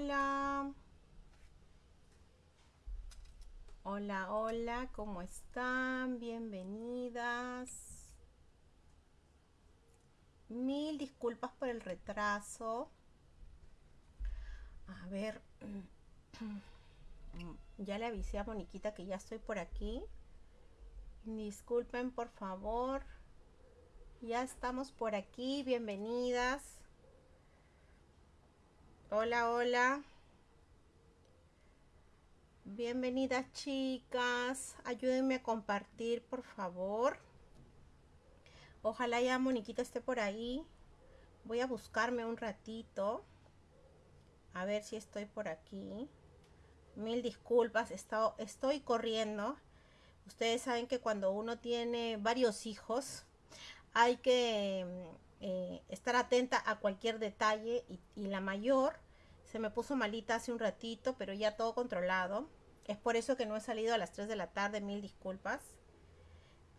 Hola, hola. Hola, ¿cómo están? Bienvenidas. Mil disculpas por el retraso. A ver, ya le avisé a Moniquita que ya estoy por aquí. Disculpen, por favor. Ya estamos por aquí. Bienvenidas. Hola, hola. Bienvenidas chicas. Ayúdenme a compartir, por favor. Ojalá ya Moniquita esté por ahí. Voy a buscarme un ratito. A ver si estoy por aquí. Mil disculpas, estoy corriendo. Ustedes saben que cuando uno tiene varios hijos, hay que eh, estar atenta a cualquier detalle y, la mayor se me puso malita hace un ratito, pero ya todo controlado. Es por eso que no he salido a las 3 de la tarde, mil disculpas.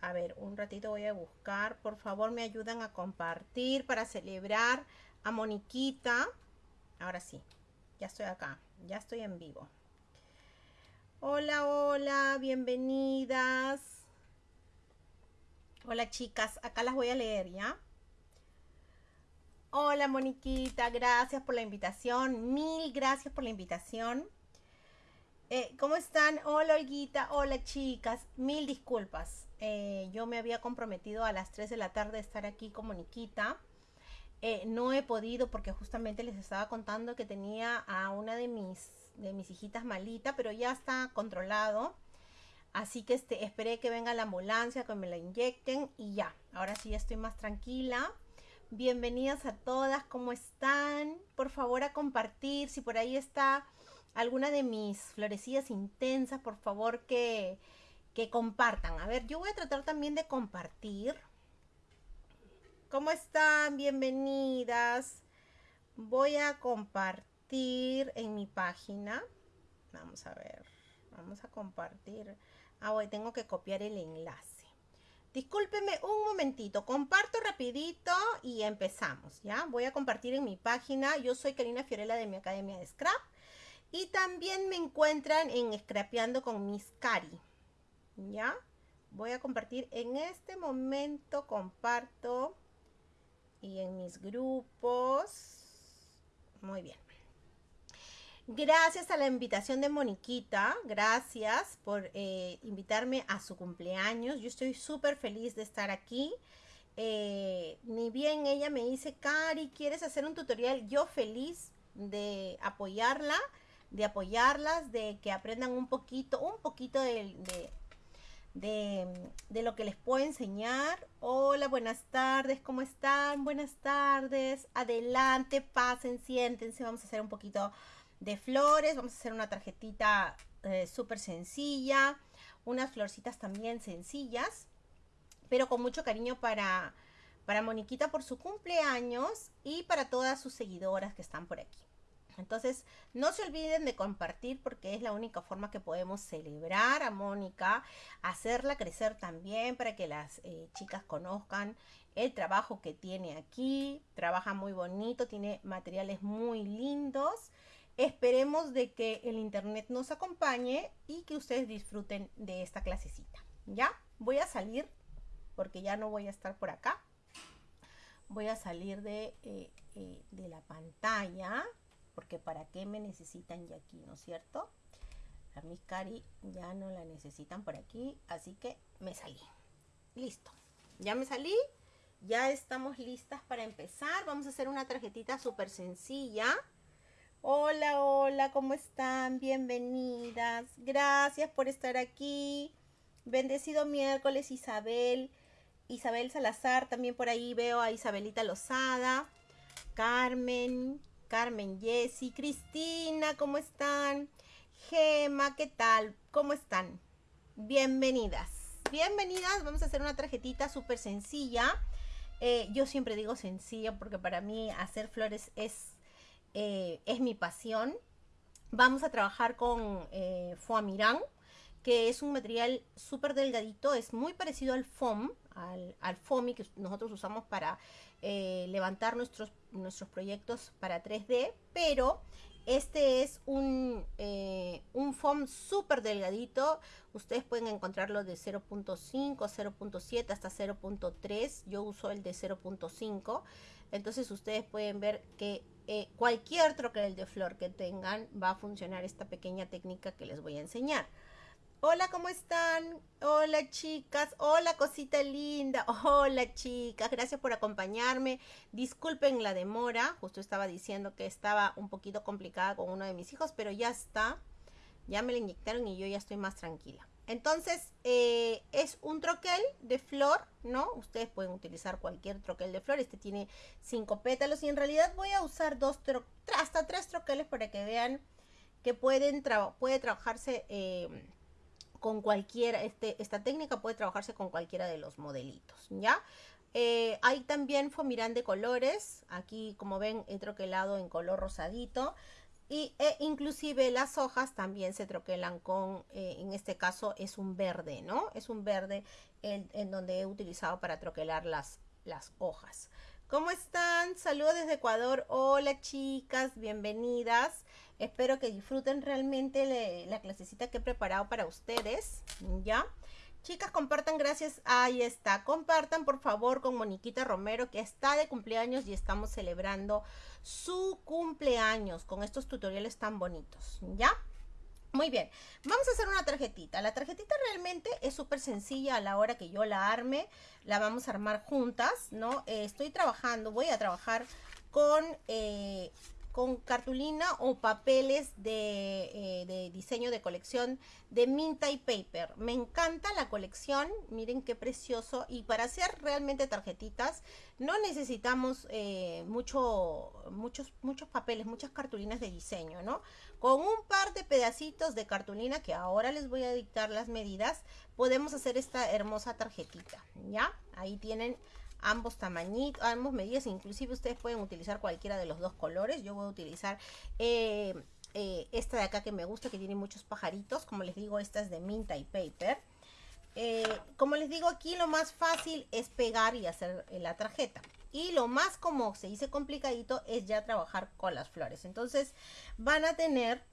A ver, un ratito voy a buscar. Por favor, me ayudan a compartir para celebrar a Moniquita. Ahora sí, ya estoy acá, ya estoy en vivo. Hola, hola, bienvenidas. Hola chicas, acá las voy a leer, ¿ya? Hola Moniquita, gracias por la invitación. Mil gracias por la invitación. Eh, ¿Cómo están? Hola Olguita, hola chicas. Mil disculpas. Eh, yo me había comprometido a las 3 de la tarde estar aquí con Moniquita. Eh, no he podido porque justamente les estaba contando que tenía a una de mis, de mis hijitas malita, pero ya está controlado. Así que este, esperé que venga la ambulancia, que me la inyecten y ya. Ahora sí estoy más tranquila. Bienvenidas a todas, ¿cómo están? Por favor a compartir, si por ahí está alguna de mis florecillas intensas, por favor que, que compartan. A ver, yo voy a tratar también de compartir. ¿Cómo están? Bienvenidas. Voy a compartir en mi página. Vamos a ver, vamos a compartir. Ah, voy, tengo que copiar el enlace. Discúlpeme un momentito, comparto rapidito y empezamos, ¿ya? Voy a compartir en mi página, yo soy Karina Fiorella de mi Academia de Scrap y también me encuentran en Scrapeando con Miss Cari, ¿ya? Voy a compartir en este momento, comparto y en mis grupos, muy bien. Gracias a la invitación de Moniquita, gracias por eh, invitarme a su cumpleaños. Yo estoy súper feliz de estar aquí. Eh, ni bien ella me dice, Cari, ¿quieres hacer un tutorial? Yo feliz de apoyarla, de apoyarlas, de que aprendan un poquito, un poquito de, de, de, lo que les puedo enseñar. Hola, buenas tardes, ¿cómo están? Buenas tardes, adelante, pasen, siéntense, vamos a hacer un poquito de flores. Vamos a hacer una tarjetita eh, súper sencilla. Unas florcitas también sencillas. Pero con mucho cariño para, para Moniquita por su cumpleaños y para todas sus seguidoras que están por aquí. Entonces, no se olviden de compartir porque es la única forma que podemos celebrar a Mónica, hacerla crecer también para que las eh, chicas conozcan el trabajo que tiene aquí. Trabaja muy bonito, tiene materiales muy lindos Esperemos de que el internet nos acompañe y que ustedes disfruten de esta clasecita. ¿Ya? Voy a salir porque ya no voy a estar por acá. Voy a salir de, eh, eh, de la pantalla porque para qué me necesitan ya aquí, ¿no es cierto? A mi cari ya no la necesitan por aquí, así que me salí. Listo. Ya me salí. Ya estamos listas para empezar. Vamos a hacer una tarjetita súper sencilla. Hola, hola, ¿cómo están? Bienvenidas. Gracias por estar aquí. Bendecido miércoles, Isabel. Isabel Salazar, también por ahí veo a Isabelita Lozada. Carmen, Carmen Jessy, Cristina, ¿cómo están? Gema, ¿qué tal? ¿Cómo están? Bienvenidas. Bienvenidas, vamos a hacer una tarjetita súper sencilla. Eh, yo siempre digo sencilla porque para mí hacer flores es eh, es mi pasión. Vamos a trabajar con eh, Foamirán, que es un material súper delgadito, es muy parecido al foam, al, al foamy que nosotros usamos para eh, levantar nuestros, nuestros proyectos para 3D, pero Este es un, eh, un foam súper delgadito. Ustedes pueden encontrarlo de 0.5, 0.7 hasta 0.3. Yo uso el de 0.5. Entonces ustedes pueden ver que eh, cualquier troquel de flor que tengan va a funcionar esta pequeña técnica que les voy a enseñar. Hola, ¿cómo están? Hola, chicas. Hola, cosita linda. Hola, chicas. Gracias por acompañarme. Disculpen la demora. Justo estaba diciendo que estaba un poquito complicada con uno de mis hijos, pero ya está. Ya me la inyectaron y yo ya estoy más tranquila. Entonces, eh, un troquel de flor, ¿no? Ustedes pueden utilizar cualquier troquel de flor. Este tiene cinco pétalos y en realidad voy a usar dos hasta tres troqueles para que vean que pueden puede trabajarse... Eh, con cualquiera, este, esta técnica puede trabajarse con cualquiera de los modelitos, ¿ya? Eh, hay también fomirán de colores, aquí como ven he troquelado en color rosadito y e inclusive las hojas también se troquelan con, eh, en este caso es un verde, ¿no? Es un verde en, donde he utilizado para troquelar las, las hojas. ¿Cómo están? Saludos desde Ecuador. Hola chicas, bienvenidas. Espero que disfruten realmente la clasecita que he preparado para ustedes, ¿ya? Chicas, compartan, gracias. Ahí está. Compartan, por favor, con Moniquita Romero, que está de cumpleaños y estamos celebrando su cumpleaños con estos tutoriales tan bonitos, ¿ya? Muy bien, vamos a hacer una tarjetita. La tarjetita realmente es súper sencilla a la hora que yo la arme. La vamos a armar juntas, ¿no? Eh, estoy trabajando, voy a trabajar con eh, con cartulina o papeles eh, de, diseño de colección de Minta y Paper. Me encanta la colección, miren qué precioso. Y para hacer realmente tarjetitas no necesitamos eh, mucho, muchos, muchos papeles, muchas cartulinas de diseño, ¿no? Con un par de pedacitos de cartulina, que ahora les voy a dictar las medidas, podemos hacer esta hermosa tarjetita, ¿ya? Ahí tienen ambos tamañitos, ambos medidas, inclusive ustedes pueden utilizar cualquiera de los dos colores. Yo voy a utilizar eh, eh, esta de acá que me gusta, que tiene muchos pajaritos. Como les digo, esta es de Minta y Paper. Eh, como les digo aquí, lo más fácil es pegar y hacer la tarjeta. Y lo más como se dice complicadito es ya trabajar con las flores. Entonces van a tener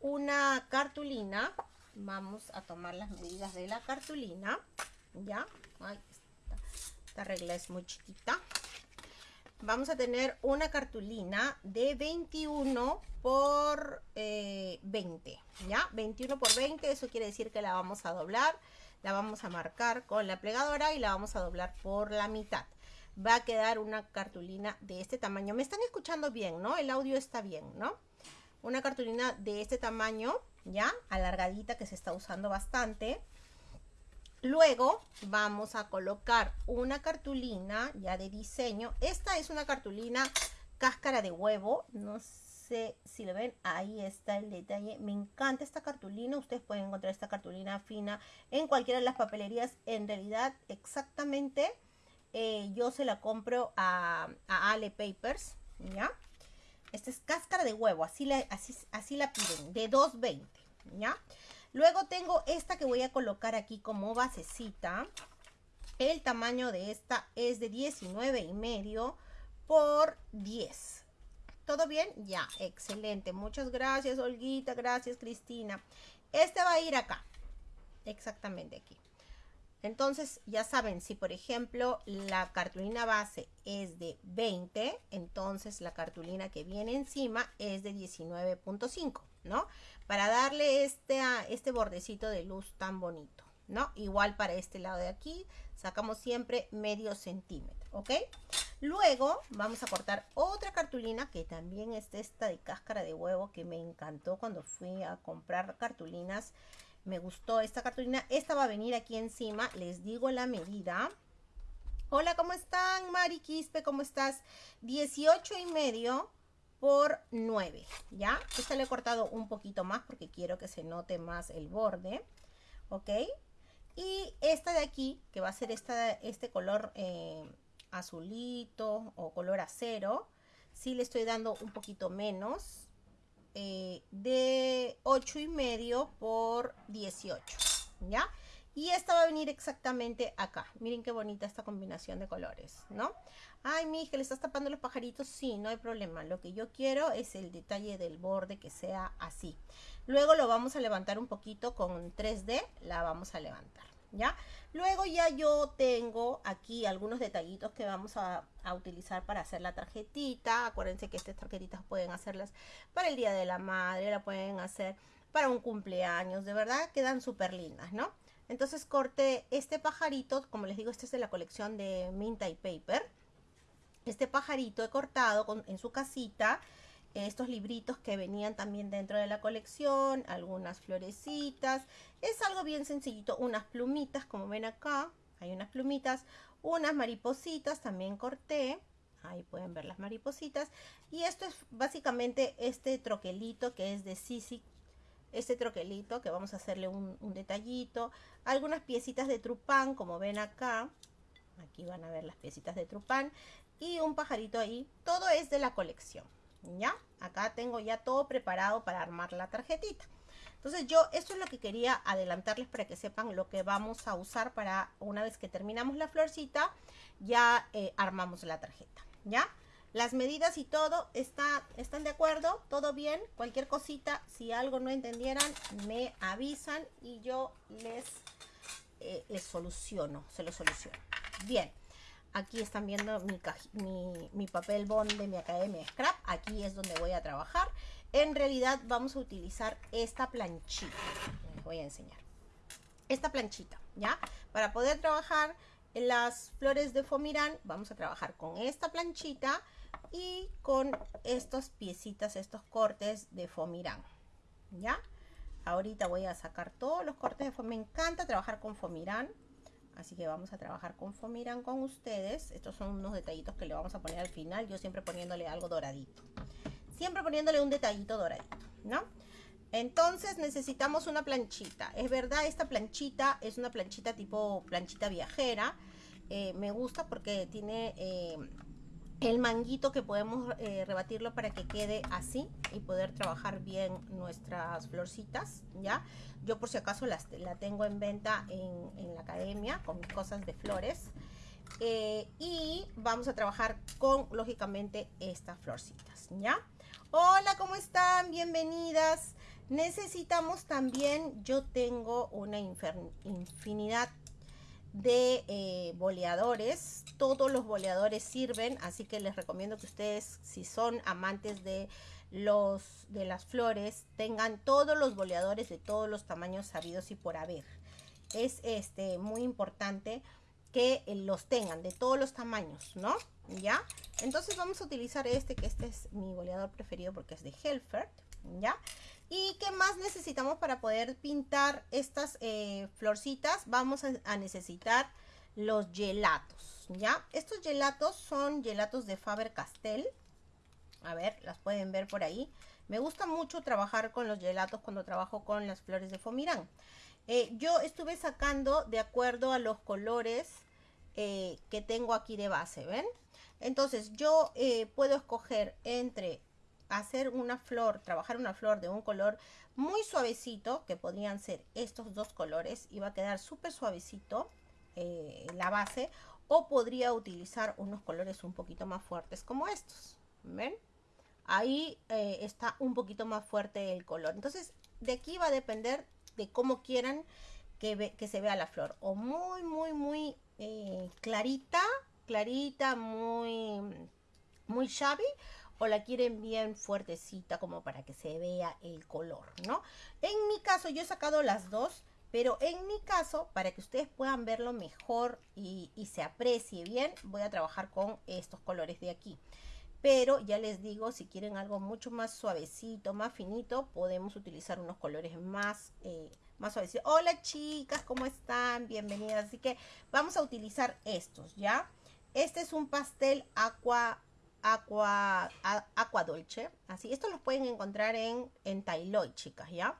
una cartulina. Vamos a tomar las medidas de la cartulina. Ya, regla es muy chiquita. Vamos a tener una cartulina de 21 por 20, eh, ¿ya? 21 por 20, eso quiere decir que la vamos a doblar, la vamos a marcar con la plegadora y la vamos a doblar por la mitad. Va a quedar una cartulina de este tamaño. Me están escuchando bien, ¿no? El audio está bien, ¿no? Una cartulina de este tamaño, ¿ya? Alargadita que se está usando bastante. Luego vamos a colocar una cartulina ya de diseño. Esta es una cartulina cáscara de huevo. No sé si lo ven, ahí está el detalle. Me encanta esta cartulina. Ustedes pueden encontrar esta cartulina fina en cualquiera de las papelerías. En realidad, exactamente, eh, yo se la compro a, Ale Papers, ¿ya? Esta es cáscara de huevo, así la, así, así la piden, de 2.20, ¿ya? Luego tengo esta que voy a colocar aquí como basecita. El tamaño de esta es de 19 y medio por 10. ¿Todo bien? Ya, excelente. Muchas gracias, Olguita. Gracias, Cristina. Este va a ir acá. Exactamente aquí. Entonces, ya saben, si por ejemplo la cartulina base es de 20, entonces la cartulina que viene encima es de 19.5, ¿no? para darle este, este bordecito de luz tan bonito, ¿no? Igual para este lado de aquí, sacamos siempre medio centímetro, ¿ok? Luego vamos a cortar otra cartulina que también es esta de cáscara de huevo que me encantó cuando fui a comprar cartulinas. Me gustó esta cartulina. Esta va a venir aquí encima, les digo la medida. Hola, ¿cómo están? Mari Quispe, ¿cómo estás? 18 y medio por 9, ¿ya? Esta le he cortado un poquito más porque quiero que se note más el borde, ¿ok? Y esta de aquí, que va a ser esta, este color eh, azulito o color acero, sí le estoy dando un poquito menos, eh, de 8 y medio por 18, ¿ya? Y esta va a venir exactamente acá. Miren qué bonita esta combinación de colores, ¿no? Ay, mi hija, ¿le estás tapando los pajaritos? Sí, no hay problema. Lo que yo quiero es el detalle del borde que sea así. Luego lo vamos a levantar un poquito con 3D. La vamos a levantar, ¿ya? Luego ya yo tengo aquí algunos detallitos que vamos a, a, utilizar para hacer la tarjetita. Acuérdense que estas tarjetitas pueden hacerlas para el Día de la Madre, la pueden hacer para un cumpleaños. De verdad quedan súper lindas, ¿no? Entonces corté este pajarito, como les digo, este es de la colección de Minta y Paper. Este pajarito he cortado en su casita estos libritos que venían también dentro de la colección, algunas florecitas. Es algo bien sencillito, unas plumitas, como ven acá, hay unas plumitas, unas maripositas también corté. Ahí pueden ver las maripositas. Y esto es básicamente este troquelito que es de Sisi este troquelito que vamos a hacerle un, detallito, algunas piecitas de trupán como ven acá, aquí van a ver las piecitas de trupán y un pajarito ahí, todo es de la colección, ¿ya? Acá tengo ya todo preparado para armar la tarjetita. Entonces yo, esto es lo que quería adelantarles para que sepan lo que vamos a usar para una vez que terminamos la florcita, ya eh, armamos la tarjeta, ¿ya? Las medidas y todo está, están de acuerdo, todo bien. Cualquier cosita, si algo no entendieran, me avisan y yo les, eh, les soluciono, se lo soluciono. Bien, aquí están viendo mi, papel bond de mi Academia Scrap. Aquí es donde voy a trabajar. En realidad vamos a utilizar esta planchita. Les voy a enseñar. Esta planchita, ¿ya? Para poder trabajar las flores de Fomirán, vamos a trabajar con esta planchita y con estas piecitas, estos cortes de Fomirán. ¿Ya? Ahorita voy a sacar todos los cortes de Fomirán. Me encanta trabajar con Fomirán. Así que vamos a trabajar con Fomirán con ustedes. Estos son unos detallitos que le vamos a poner al final. Yo siempre poniéndole algo doradito. Siempre poniéndole un detallito doradito, ¿no? Entonces necesitamos una planchita. Es verdad, esta planchita es una planchita tipo planchita viajera. Eh, me gusta porque tiene... Eh, el manguito que podemos eh, rebatirlo para que quede así y poder trabajar bien nuestras florcitas, ¿ya? Yo por si acaso las, la tengo en venta en, la academia con mis cosas de flores. Eh, y vamos a trabajar con, lógicamente, estas florcitas, ¿ya? Hola, ¿cómo están? Bienvenidas. Necesitamos también, yo tengo una infinidad de eh, boleadores. Todos los boleadores sirven, así que les recomiendo que ustedes, si son amantes de los de las flores, tengan todos los boleadores de todos los tamaños sabidos y por haber. Es este muy importante que eh, los tengan de todos los tamaños, ¿no? ¿Ya? Entonces vamos a utilizar este, que este es mi boleador preferido porque es de Helfert, ¿ya? ¿Y qué más necesitamos para poder pintar estas eh, florcitas? Vamos a, necesitar los gelatos, ¿ya? Estos gelatos son gelatos de Faber-Castell. A ver, las pueden ver por ahí. Me gusta mucho trabajar con los gelatos cuando trabajo con las flores de Fomirán. Eh, yo estuve sacando de acuerdo a los colores eh, que tengo aquí de base, ¿ven? Entonces yo puedo escoger entre hacer una flor, trabajar una flor de un color muy suavecito, que podrían ser estos dos colores, y va a quedar súper suavecito eh, la base, o podría utilizar unos colores un poquito más fuertes como estos, ¿ven? Ahí eh, está un poquito más fuerte el color. Entonces, de aquí va a depender de cómo quieran que, se vea la flor. O muy, muy, muy eh, clarita, clarita, muy, muy shabby o la quieren bien fuertecita como para que se vea el color, ¿no? En mi caso yo he sacado las dos, pero en mi caso, para que ustedes puedan verlo mejor y, se aprecie bien, voy a trabajar con estos colores de aquí. Pero ya les digo, si quieren algo mucho más suavecito, más finito, podemos utilizar unos colores más, eh, más. Hola chicas, ¿cómo están? Bienvenidas. Así que vamos a utilizar estos, ¿ya? Este es un pastel aqua Aqua, Aqua Dolce. Así, estos los pueden encontrar en, en Tailoy, chicas, ¿ya?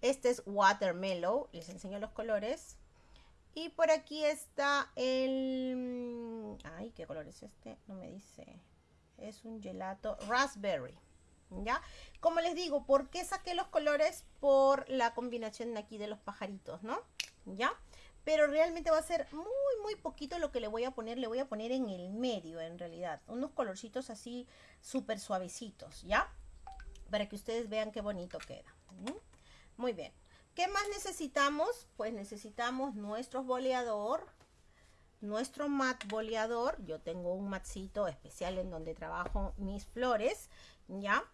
Este es Watermelon, les enseño los colores. Y por aquí está el... Ay, ¿qué color es este? No me dice. Es un gelato raspberry. ¿Ya? Como les digo, ¿por qué saqué los colores? Por la combinación aquí de los pajaritos, ¿no? ¿Ya? Pero realmente va a ser muy, muy poquito lo que le voy a poner. Le voy a poner en el medio, en realidad. Unos colorcitos así súper suavecitos, ¿ya? Para que ustedes vean qué bonito queda. Muy bien. ¿Qué más necesitamos? Pues necesitamos nuestro boleador, nuestro mat boleador. Yo tengo un matcito especial en donde trabajo mis flores, ¿ya?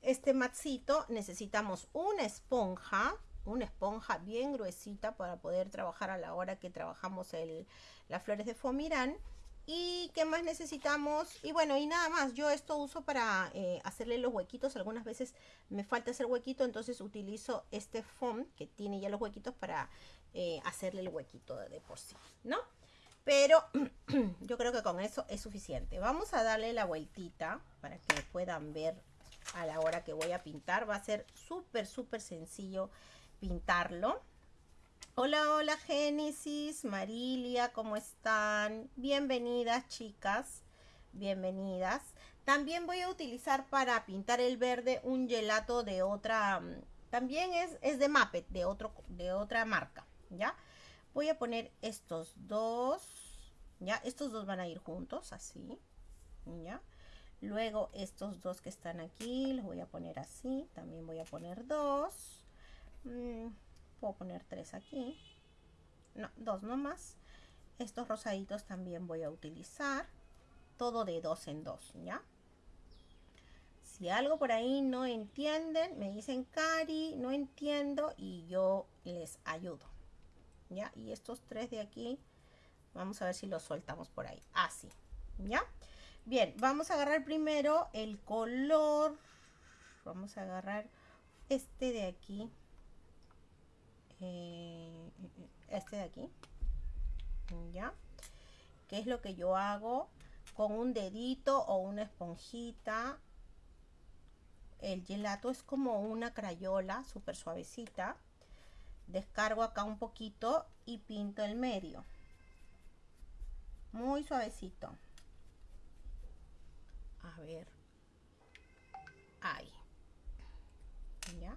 Este matcito necesitamos una esponja, una esponja bien gruesita para poder trabajar a la hora que trabajamos el, las flores de fomirán. ¿Y qué más necesitamos? Y bueno, y nada más. Yo esto uso para eh, hacerle los huequitos. Algunas veces me falta hacer huequito, entonces utilizo este foam que tiene ya los huequitos para eh, hacerle el huequito de por sí, ¿no? Pero yo creo que con eso es suficiente. Vamos a darle la vueltita para que puedan ver a la hora que voy a pintar. Va a ser súper, súper sencillo pintarlo. Hola, hola Génesis, Marilia, ¿cómo están? Bienvenidas chicas, bienvenidas. También voy a utilizar para pintar el verde un gelato de otra, mm, también es, es de Muppet, de, otro, de otra marca, ¿ya? Voy a poner estos dos, ¿ya? Estos dos van a ir juntos, así, ¿ya? Luego estos dos que están aquí, los voy a poner así. También voy a poner dos. Mm, puedo poner tres aquí. No, dos nomás. Estos rosaditos también voy a utilizar. Todo de dos en dos, ¿ya? Si algo por ahí no entienden, me dicen, Cari, no entiendo y yo les ayudo. ¿Ya? Y estos tres de aquí, vamos a ver si los soltamos por ahí. Así, ¿ya? Bien, vamos a agarrar primero el color. Vamos a agarrar este de aquí. Eh, este de aquí. ¿Ya? ¿Qué es lo que yo hago? Con un dedito o una esponjita. El gelato es como una crayola súper suavecita. Descargo acá un poquito y pinto el medio. Muy suavecito a ver ahí ya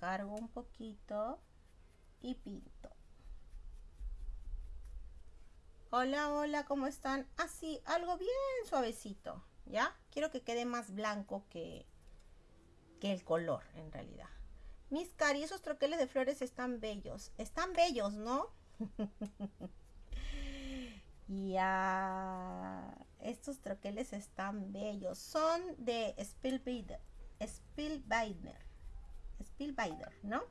descargo un poquito y pinto hola hola cómo están así algo bien suavecito ya quiero que quede más blanco que que el color en realidad mis cari esos troqueles de flores están bellos están bellos no Ya, estos troqueles están bellos. Son de Spielbinder. Spielbinder. Spielbinder, ¿no?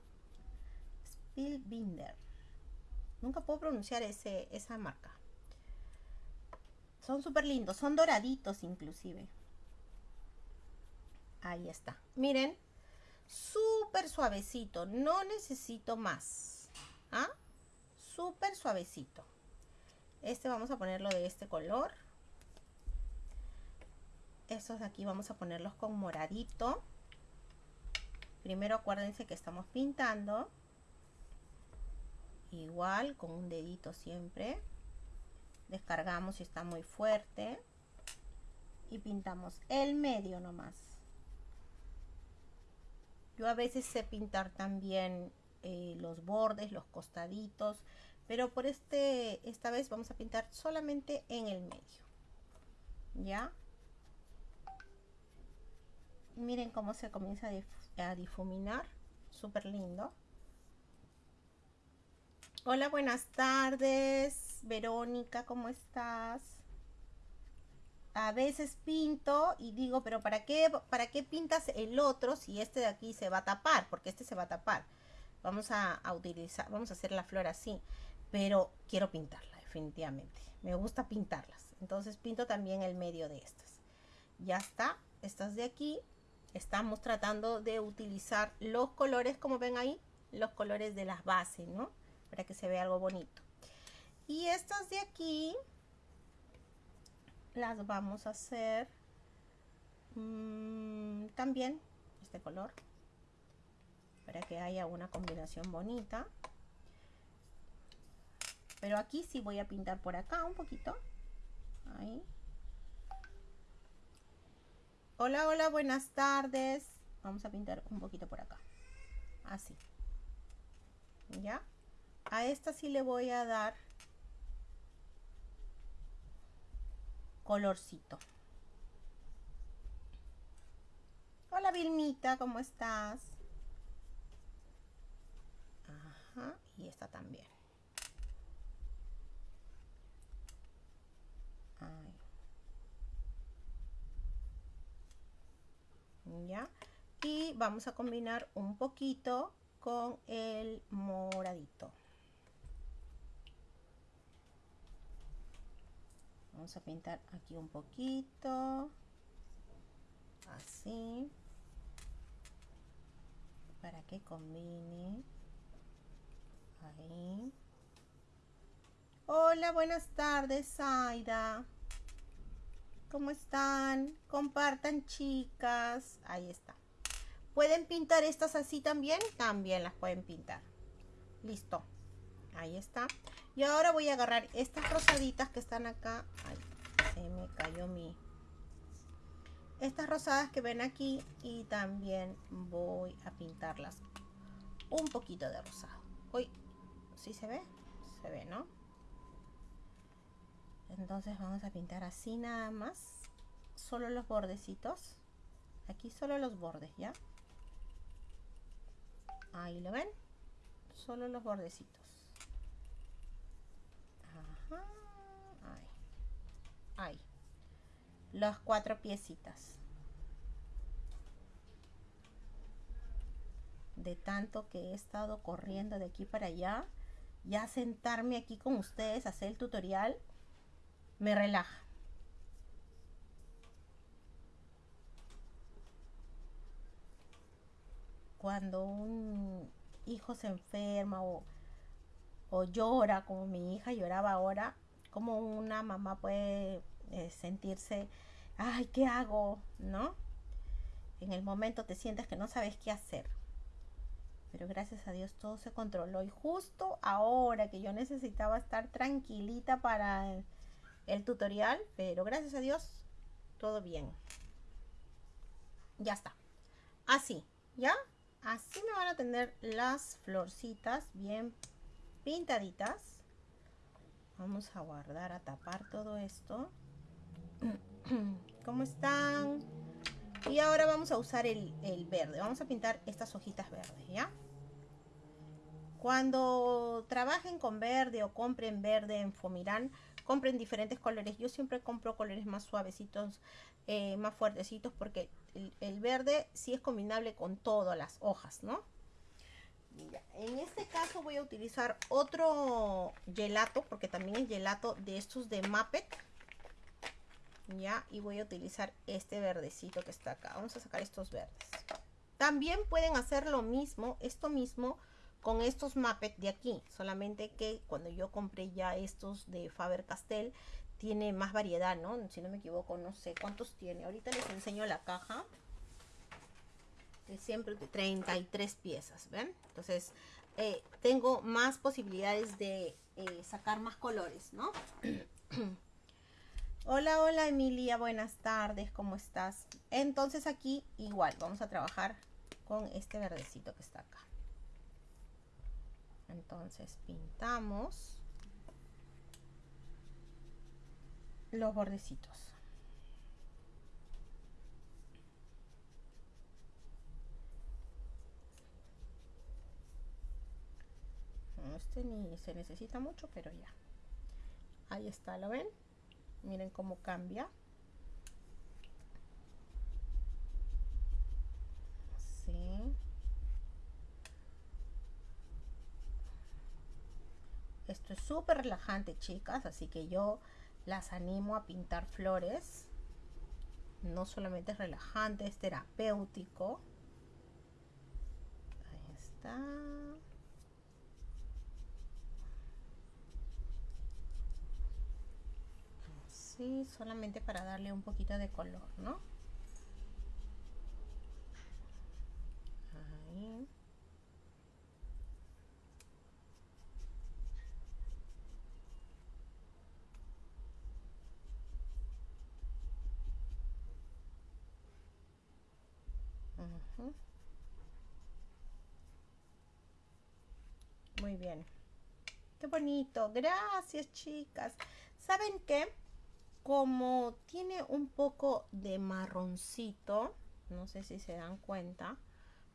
Spielbinder. Nunca puedo pronunciar ese, esa marca. Son súper lindos. Son doraditos inclusive. Ahí está. Miren. Súper suavecito. No necesito más. ¿Ah? Súper suavecito. Este vamos a ponerlo de este color. Estos de aquí vamos a ponerlos con moradito. Primero acuérdense que estamos pintando. Igual, con un dedito siempre. Descargamos si está muy fuerte. Y pintamos el medio nomás. Yo a veces sé pintar también eh, los bordes, los costaditos pero por este esta vez vamos a pintar solamente en el medio ya miren cómo se comienza a difuminar súper lindo hola buenas tardes Verónica ¿cómo estás? a veces pinto y digo, pero ¿para qué, ¿para qué pintas el otro si este de aquí se va a tapar? Porque este se va a tapar. Vamos a, a utilizar, vamos a hacer la flor así pero quiero pintarla definitivamente. Me gusta pintarlas. Entonces pinto también el medio de estas. Ya está, estas de aquí. Estamos tratando de utilizar los colores, como ven ahí, los colores de las bases, ¿no? Para que se vea algo bonito. Y estas de aquí las vamos a hacer mm, también este color para que haya una combinación bonita pero aquí sí voy a pintar por acá un poquito. Ahí. Hola, hola, buenas tardes. Vamos a pintar un poquito por acá. Así. ¿Ya? A esta sí le voy a dar colorcito. Hola Vilmita, ¿cómo estás? Ajá, y esta también. Y vamos a combinar un poquito con el moradito. Vamos a pintar aquí un poquito. Así. Para que combine. Ahí. Hola, buenas tardes, Aida. ¿Cómo están? Compartan, chicas. Ahí está. ¿Pueden pintar estas así también? También las pueden pintar. Listo. Ahí está. Y ahora voy a agarrar estas rosaditas que están acá. Ay, se me cayó mi... Estas rosadas que ven aquí. Y también voy a pintarlas un poquito de rosado. Uy, ¿sí se ve? Se ve, ¿no? Entonces vamos a pintar así nada más. Solo los bordecitos. Aquí solo los bordes, ¿ya? Ahí lo ven. Solo los bordecitos. Ajá. Ahí. Ahí. Las cuatro piecitas. De tanto que he estado corriendo de aquí para allá. Ya sentarme aquí con ustedes, hacer el tutorial, me relaja. Cuando un hijo se enferma o, o llora, como mi hija lloraba ahora, como una mamá puede eh, sentirse, ay, ¿qué hago? ¿No? En el momento te sientes que no sabes qué hacer. Pero gracias a Dios todo se controló. Y justo ahora que yo necesitaba estar tranquilita para el tutorial, pero gracias a Dios, todo bien. Ya está. Así, ¿ya? Así me van a tener las florcitas bien pintaditas. Vamos a guardar, a tapar todo esto. ¿Cómo están? Y ahora vamos a usar el, el verde. Vamos a pintar estas hojitas verdes, ¿ya? Cuando trabajen con verde o compren verde en Fomirán, compren diferentes colores. Yo siempre compro colores más suavecitos, eh, más fuertecitos, porque el, verde sí es combinable con todas las hojas, ¿no? en este caso voy a utilizar otro gelato, porque también es gelato de estos de Muppet. Ya, y voy a utilizar este verdecito que está acá. Vamos a sacar estos verdes. También pueden hacer lo mismo, esto mismo, con estos Muppet de aquí. Solamente que cuando yo compré ya estos de Faber-Castell, tiene más variedad, ¿no? Si no me equivoco, no sé cuántos tiene. Ahorita les enseño la caja. De siempre 33 piezas, ¿ven? Entonces, eh, tengo más posibilidades de eh, sacar más colores, ¿no? hola, hola Emilia, buenas tardes, ¿cómo estás? Entonces aquí igual, vamos a trabajar con este verdecito que está acá entonces pintamos los bordecitos. Este ni se necesita mucho pero ya. Ahí está lo ven miren cómo cambia. Así Esto es súper relajante, chicas, así que yo las animo a pintar flores. No solamente es relajante, es terapéutico. Ahí está. Así, solamente para darle un poquito de color, ¿no? Ahí. Muy bien. Qué bonito. Gracias, chicas. ¿Saben qué? Como tiene un poco de marroncito, no sé si se dan cuenta,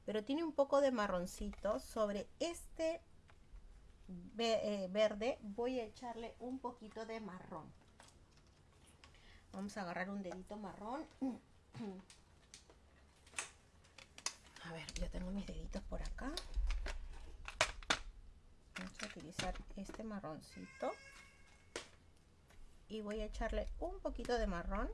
pero tiene un poco de marroncito sobre este eh, verde voy a echarle un poquito de marrón vamos a agarrar un dedito marrón ver ya tengo mis deditos por acá. Vamos a utilizar este marroncito. Y voy a echarle un poquito de marrón.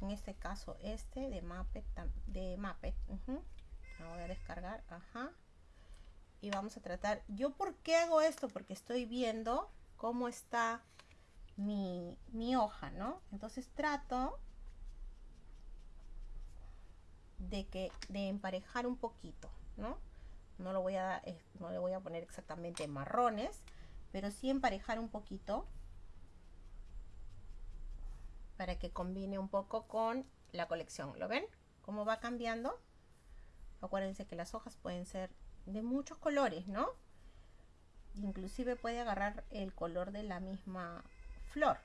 En este caso este de Muppet de Muppet voy a descargar ajá. Y vamos a tratar yo por qué hago esto porque estoy viendo cómo está mi, mi hoja no entonces trato de que de emparejar un poquito no no lo voy a no le voy a poner exactamente marrones pero sí emparejar un poquito para que combine un poco con la colección lo ven cómo va cambiando. Acuérdense que las hojas pueden ser de muchos colores no inclusive puede agarrar el color de la misma flor.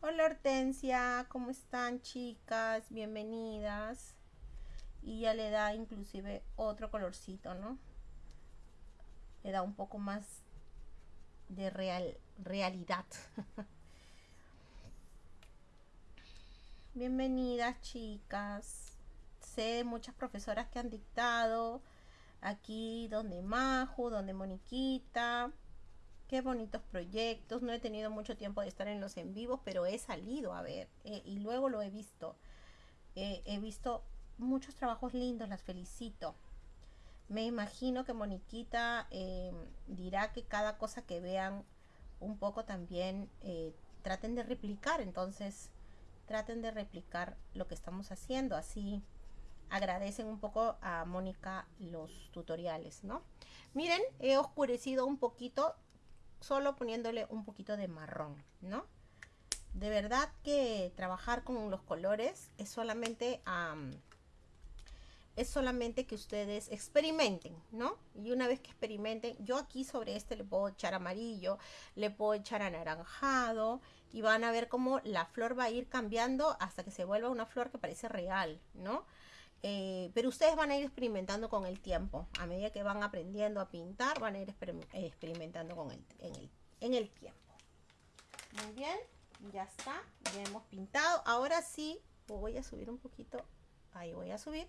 Hola hortensia cómo están chicas bienvenidas y ya le da inclusive otro colorcito, ¿no? Le da un poco más de real, realidad. Bienvenidas chicas. Sé de muchas profesoras que han dictado. Aquí donde Majo, donde Moniquita. Qué bonitos proyectos. No he tenido mucho tiempo de estar en los en vivos, pero he salido a ver. Eh, y luego lo he visto. Eh, he visto muchos trabajos lindos, las felicito. Me imagino que Moniquita em, dirá que cada cosa que vean un poco también eh, traten de replicar, entonces traten de replicar lo que estamos haciendo, así agradecen un poco a Mónica los tutoriales, ¿no? Miren, he oscurecido un poquito, solo poniéndole un poquito de marrón, ¿no? De verdad que trabajar con los colores es solamente es solamente que ustedes experimenten, ¿no? Y una vez que experimenten, yo aquí sobre este le puedo echar amarillo, le puedo echar anaranjado y van a ver cómo la flor va a ir cambiando hasta que se vuelva una flor que parece real, ¿no? Eh, pero ustedes van a ir experimentando con el tiempo. A medida que van aprendiendo a pintar, van a ir experimentando con el, el, en el tiempo. Muy bien, ya está. Ya hemos pintado. Ahora sí, voy a subir un poquito. Ahí voy a subir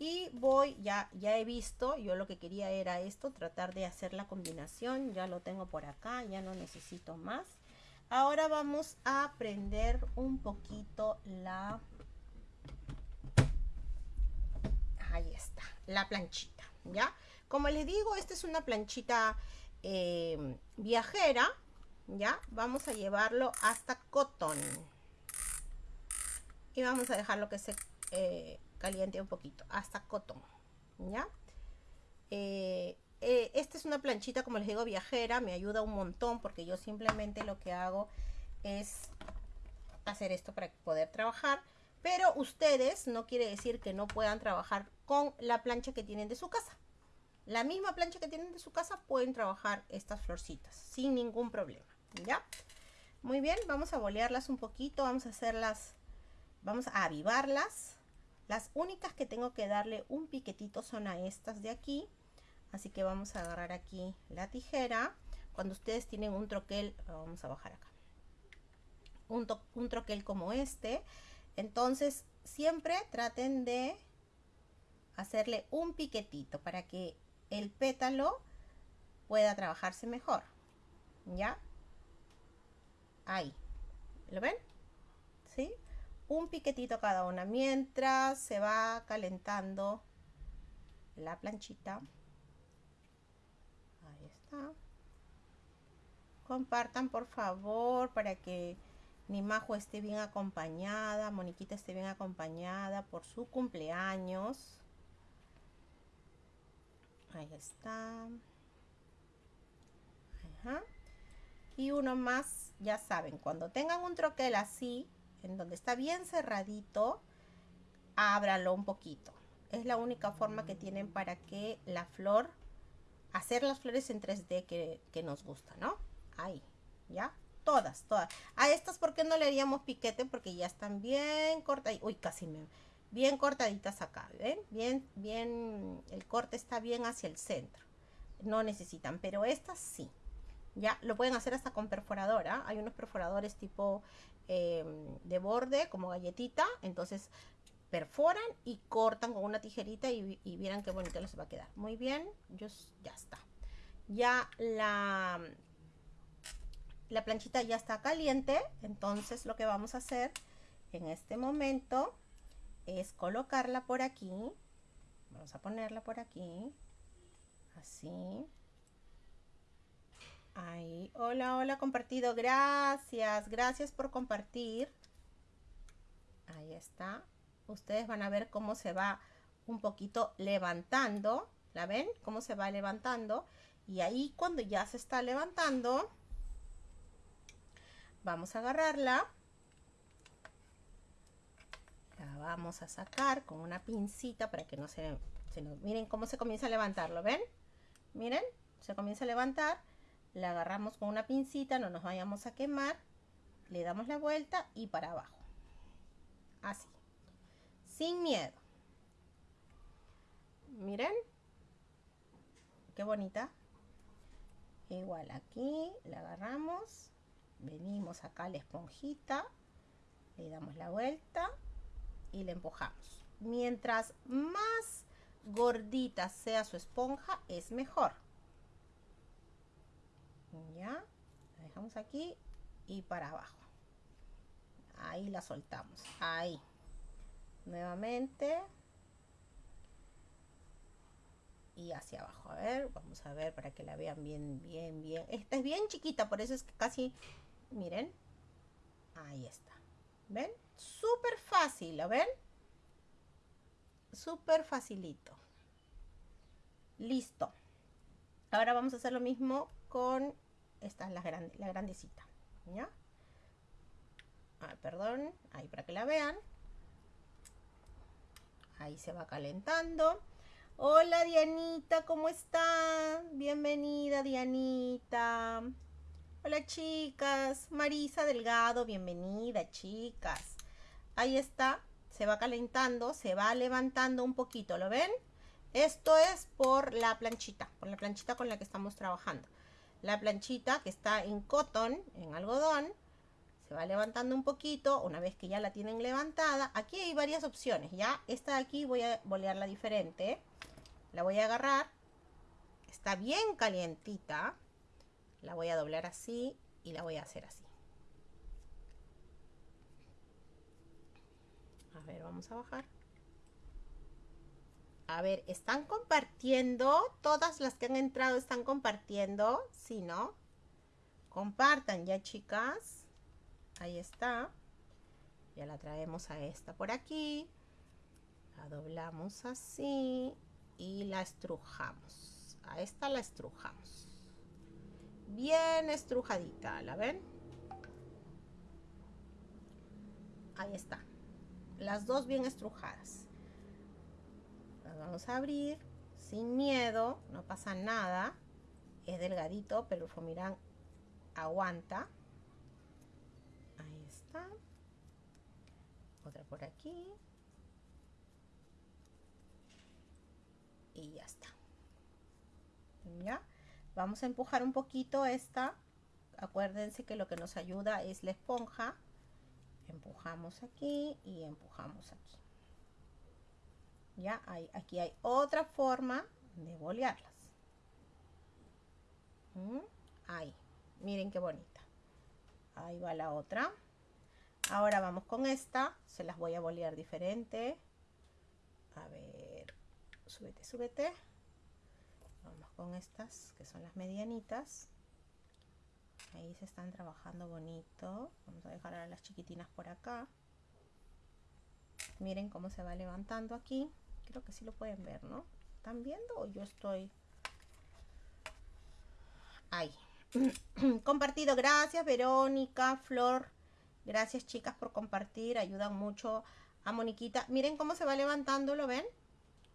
y voy ya ya he visto yo lo que quería era esto tratar de hacer la combinación ya lo tengo por acá ya no necesito más. Ahora vamos a prender un poquito la ahí está la planchita ya como les digo esta es una planchita eh, viajera ya vamos a llevarlo hasta cotton. Y vamos a dejarlo que se eh, caliente un poquito, hasta cotón, ¿ya? Eh, eh, esta es una planchita, como les digo, viajera, me ayuda un montón porque yo simplemente lo que hago es hacer esto para poder trabajar. Pero ustedes no quiere decir que no puedan trabajar con la plancha que tienen de su casa. La misma plancha que tienen de su casa pueden trabajar estas florcitas sin ningún problema, ¿ya? Muy bien, vamos a bolearlas un poquito, vamos a hacerlas, vamos a avivarlas las únicas que tengo que darle un piquetito son a estas de aquí. Así que vamos a agarrar aquí la tijera. Cuando ustedes tienen un troquel, vamos a bajar acá. Un, troquel como este. Entonces siempre traten de hacerle un piquetito para que el pétalo pueda trabajarse mejor. ¿Ya? Ahí. ¿Lo ven? ¿Sí? Un piquetito cada una. Mientras se va calentando la planchita. Ahí está. Compartan por favor para que mi majo esté bien acompañada moniquita esté bien acompañada por su cumpleaños. Ahí está. Y uno más ya saben cuando tengan un troquel así en donde está bien cerradito, ábralo un poquito. Es la única forma que tienen para que la flor hacer las flores en 3D que, que nos gusta, ¿no? Ahí, ¿ya? Todas, todas. A estas, ¿por qué no le haríamos piquete? Porque ya están bien cortas. Uy, casi me... Bien cortaditas acá, ¿ven? Bien, bien, el corte está bien hacia el centro. No necesitan, pero estas sí. Ya, lo pueden hacer hasta con perforadora. Hay unos perforadores tipo em, de borde, como galletita. Entonces, perforan y cortan con una tijerita y, vieran qué bonito les va a quedar. Muy bien, yo, ya está. Ya la la planchita ya está caliente, entonces lo que vamos a hacer en este momento es colocarla por aquí. Vamos a ponerla por aquí. Así. Ahí. Hola, hola, compartido. Gracias. Gracias por compartir. Ahí está. Ustedes van a ver cómo se va un poquito levantando. ¿La ven? Cómo se va levantando. Y ahí cuando ya se está levantando, Vamos a agarrarla. La vamos a sacar con una pincita para que no se, Miren cómo se comienza a levantarlo, ¿ven? Miren, se comienza a levantar. La agarramos con una pincita, no nos vayamos a quemar. Le damos la vuelta y para abajo. Así. Sin miedo. Miren. Qué bonita. Igual aquí la agarramos venimos acá a la esponjita, le damos la vuelta y le empujamos. Mientras más gordita sea su esponja, es mejor. Ya, la dejamos aquí y para abajo. Ahí la soltamos. Ahí. Nuevamente. Y hacia abajo. A ver, vamos a ver para que la vean bien, bien, bien. Esta es bien chiquita, por eso es que casi miren, ahí está, ¿ven? Súper fácil, ¿lo ven? Súper facilito. Listo. Ahora vamos a hacer lo mismo con esta, la, grande, la grandecita, ¿ya? Perdón, ahí para que la vean. Ahí se va calentando. Hola Dianita, ¿cómo está? Bienvenida Dianita. Hola chicas, Marisa Delgado, bienvenida chicas. Ahí está, se va calentando, se va levantando un poquito, ¿lo ven? Esto es por la planchita, por la planchita con la que estamos trabajando. La planchita que está en cotton, en algodón, se va levantando un poquito. Una vez que ya la tienen levantada, aquí hay varias opciones, ¿ya? Esta de aquí voy a bolearla diferente. La voy a agarrar. Está bien calientita la voy a doblar así y la voy a hacer así. A ver, vamos a bajar. A ver, ¿están compartiendo? Todas las que han entrado están compartiendo. ¿Sí, no? Compartan ya, chicas. Ahí está. Ya la traemos a esta por aquí. La doblamos así y la estrujamos. A esta la estrujamos bien estrujadita, ¿la ven? Ahí está. Las dos bien estrujadas. Vamos a abrir sin miedo, no pasa nada. Es delgadito, pero el fomirán aguanta. Ahí está. Otra por aquí. Y ya está. ¿Ya? Vamos a empujar un poquito esta. Acuérdense que lo que nos ayuda es la esponja. Empujamos aquí y empujamos aquí. Ya, hay, aquí hay otra forma de bolearlas. ¿Mm? Ahí, miren qué bonita. Ahí va la otra. Ahora vamos con esta. Se las voy a bolear diferente. A ver, súbete, súbete con estas que son las medianitas ahí se están trabajando bonito vamos a dejar a las chiquitinas por acá miren cómo se va levantando aquí creo que sí lo pueden ver no están viendo o yo estoy ahí compartido. Gracias Verónica Flor. Gracias chicas por compartir. Ayudan mucho a Moniquita. Miren cómo se va levantando lo ven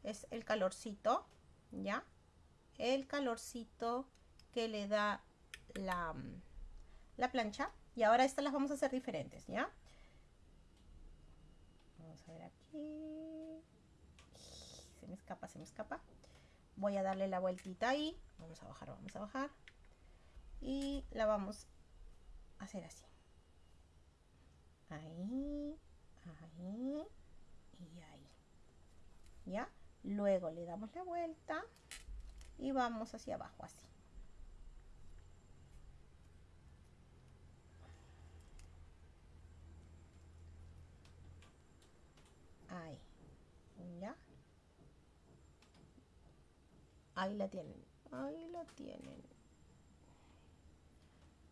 es el calorcito ya el calorcito que le da la, la plancha. Y ahora estas las vamos a hacer diferentes, ¿ya? Vamos a ver aquí. Escapa, se me escapa. Voy a darle la vueltita ahí. Vamos a bajar, vamos a bajar. Y la vamos a hacer así. Ahí, ahí y ahí. ¿Ya? Luego le damos la vuelta y vamos hacia abajo así. Ahí. ¿Ya? Ahí la tienen. Ahí la tienen.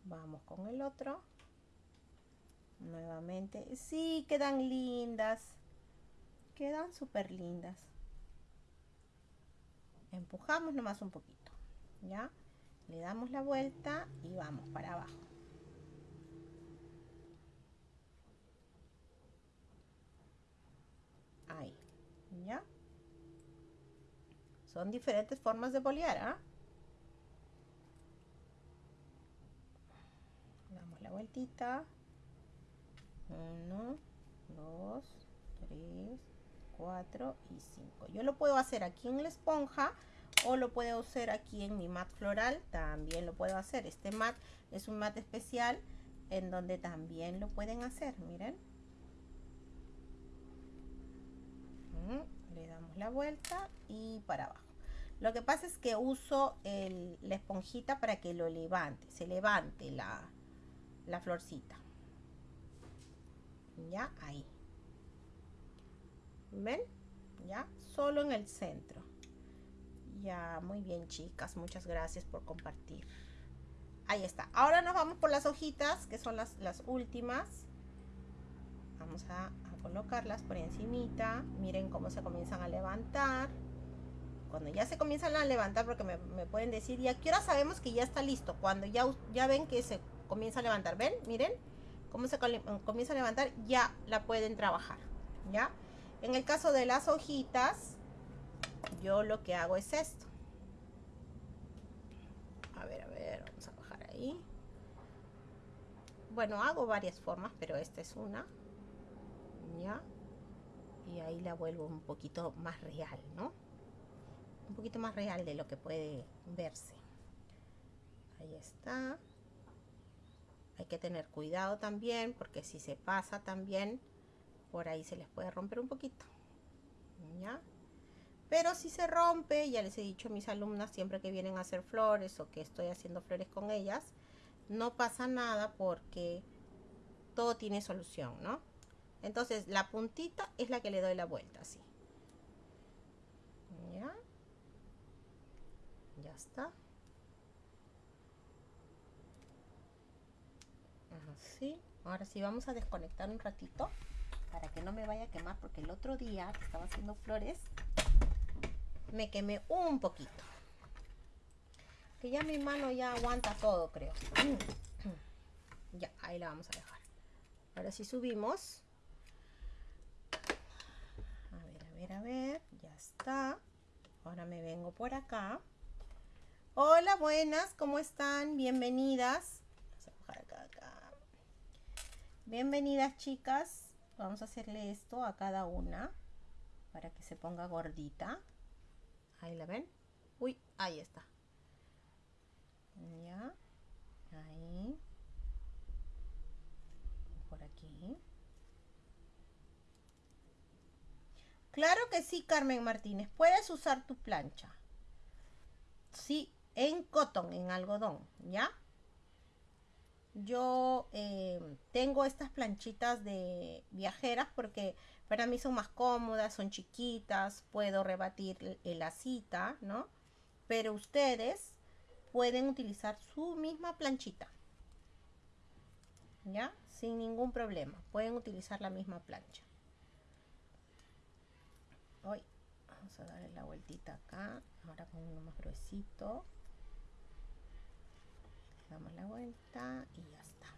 Vamos con el otro. Nuevamente. Sí, quedan lindas. Quedan súper lindas. Empujamos nomás un poquito. ¿Ya? Le damos la vuelta y vamos para abajo. Ahí. ¿Ya? Son diferentes formas de bolear, ¿ah? Damos la vueltita. Uno, dos, tres, cuatro y cinco. Yo lo puedo hacer aquí en la esponja o lo puedo hacer aquí en mi mat floral. También lo puedo hacer. Este mat es un mat especial en donde también lo pueden hacer. Miren. Le damos la vuelta y para abajo. Lo que pasa es que uso la esponjita para que lo levante, se levante la, la florcita. Ya, ahí. ¿Ven? Ya, solo en el centro. Ya, muy bien chicas, muchas gracias por compartir. Ahí está. Ahora nos vamos por las hojitas, que son las, las últimas. Vamos a colocarlas por encimita. Miren cómo se comienzan a levantar cuando ya se comienzan a levantar, porque me, pueden decir, ¿y a qué hora sabemos que ya está listo? Cuando ya, ya ven que se comienza a levantar, ¿ven? Miren cómo se comienza a levantar, ya la pueden trabajar, ¿ya? En el caso de las hojitas, yo lo que hago es esto. A ver, a ver, vamos a bajar ahí. Bueno, hago varias formas, pero esta es una. Y ahí la vuelvo un poquito más real, ¿no? un poquito más real de lo que puede verse. Ahí está. Hay que tener cuidado también porque si se pasa también por ahí se les puede romper un poquito. ¿Ya? Pero si se rompe, ya les he dicho a mis alumnas siempre que vienen a hacer flores o que estoy haciendo flores con ellas, no pasa nada porque todo tiene solución, ¿no? Entonces la puntita es la que le doy la vuelta, así. ¿Ya? ya está. Así. Ahora sí vamos a desconectar un ratito para que no me vaya a quemar porque el otro día que estaba haciendo flores me quemé un poquito. Que ya mi mano ya aguanta todo creo. Ya ahí la vamos a dejar. Ahora sí subimos a ver a ver ya está ahora me vengo por acá Hola, buenas, ¿cómo están? Bienvenidas. Vamos a bajar acá, acá. Bienvenidas, chicas. Vamos a hacerle esto a cada una para que se ponga gordita. Ahí la ven. Uy, ahí está. Ya. Ahí. Por aquí. Claro que sí, Carmen Martínez. Puedes usar tu plancha. Sí, en cotton, en algodón, ¿ya? Yo eh, tengo estas planchitas de viajeras porque para mí son más cómodas, son chiquitas, puedo rebatir la cita, ¿no? Pero ustedes pueden utilizar su misma planchita, ¿ya? Sin ningún problema, pueden utilizar la misma plancha. Hoy vamos a darle la vueltita acá, ahora con uno más gruesito. Damos la vuelta y ya está.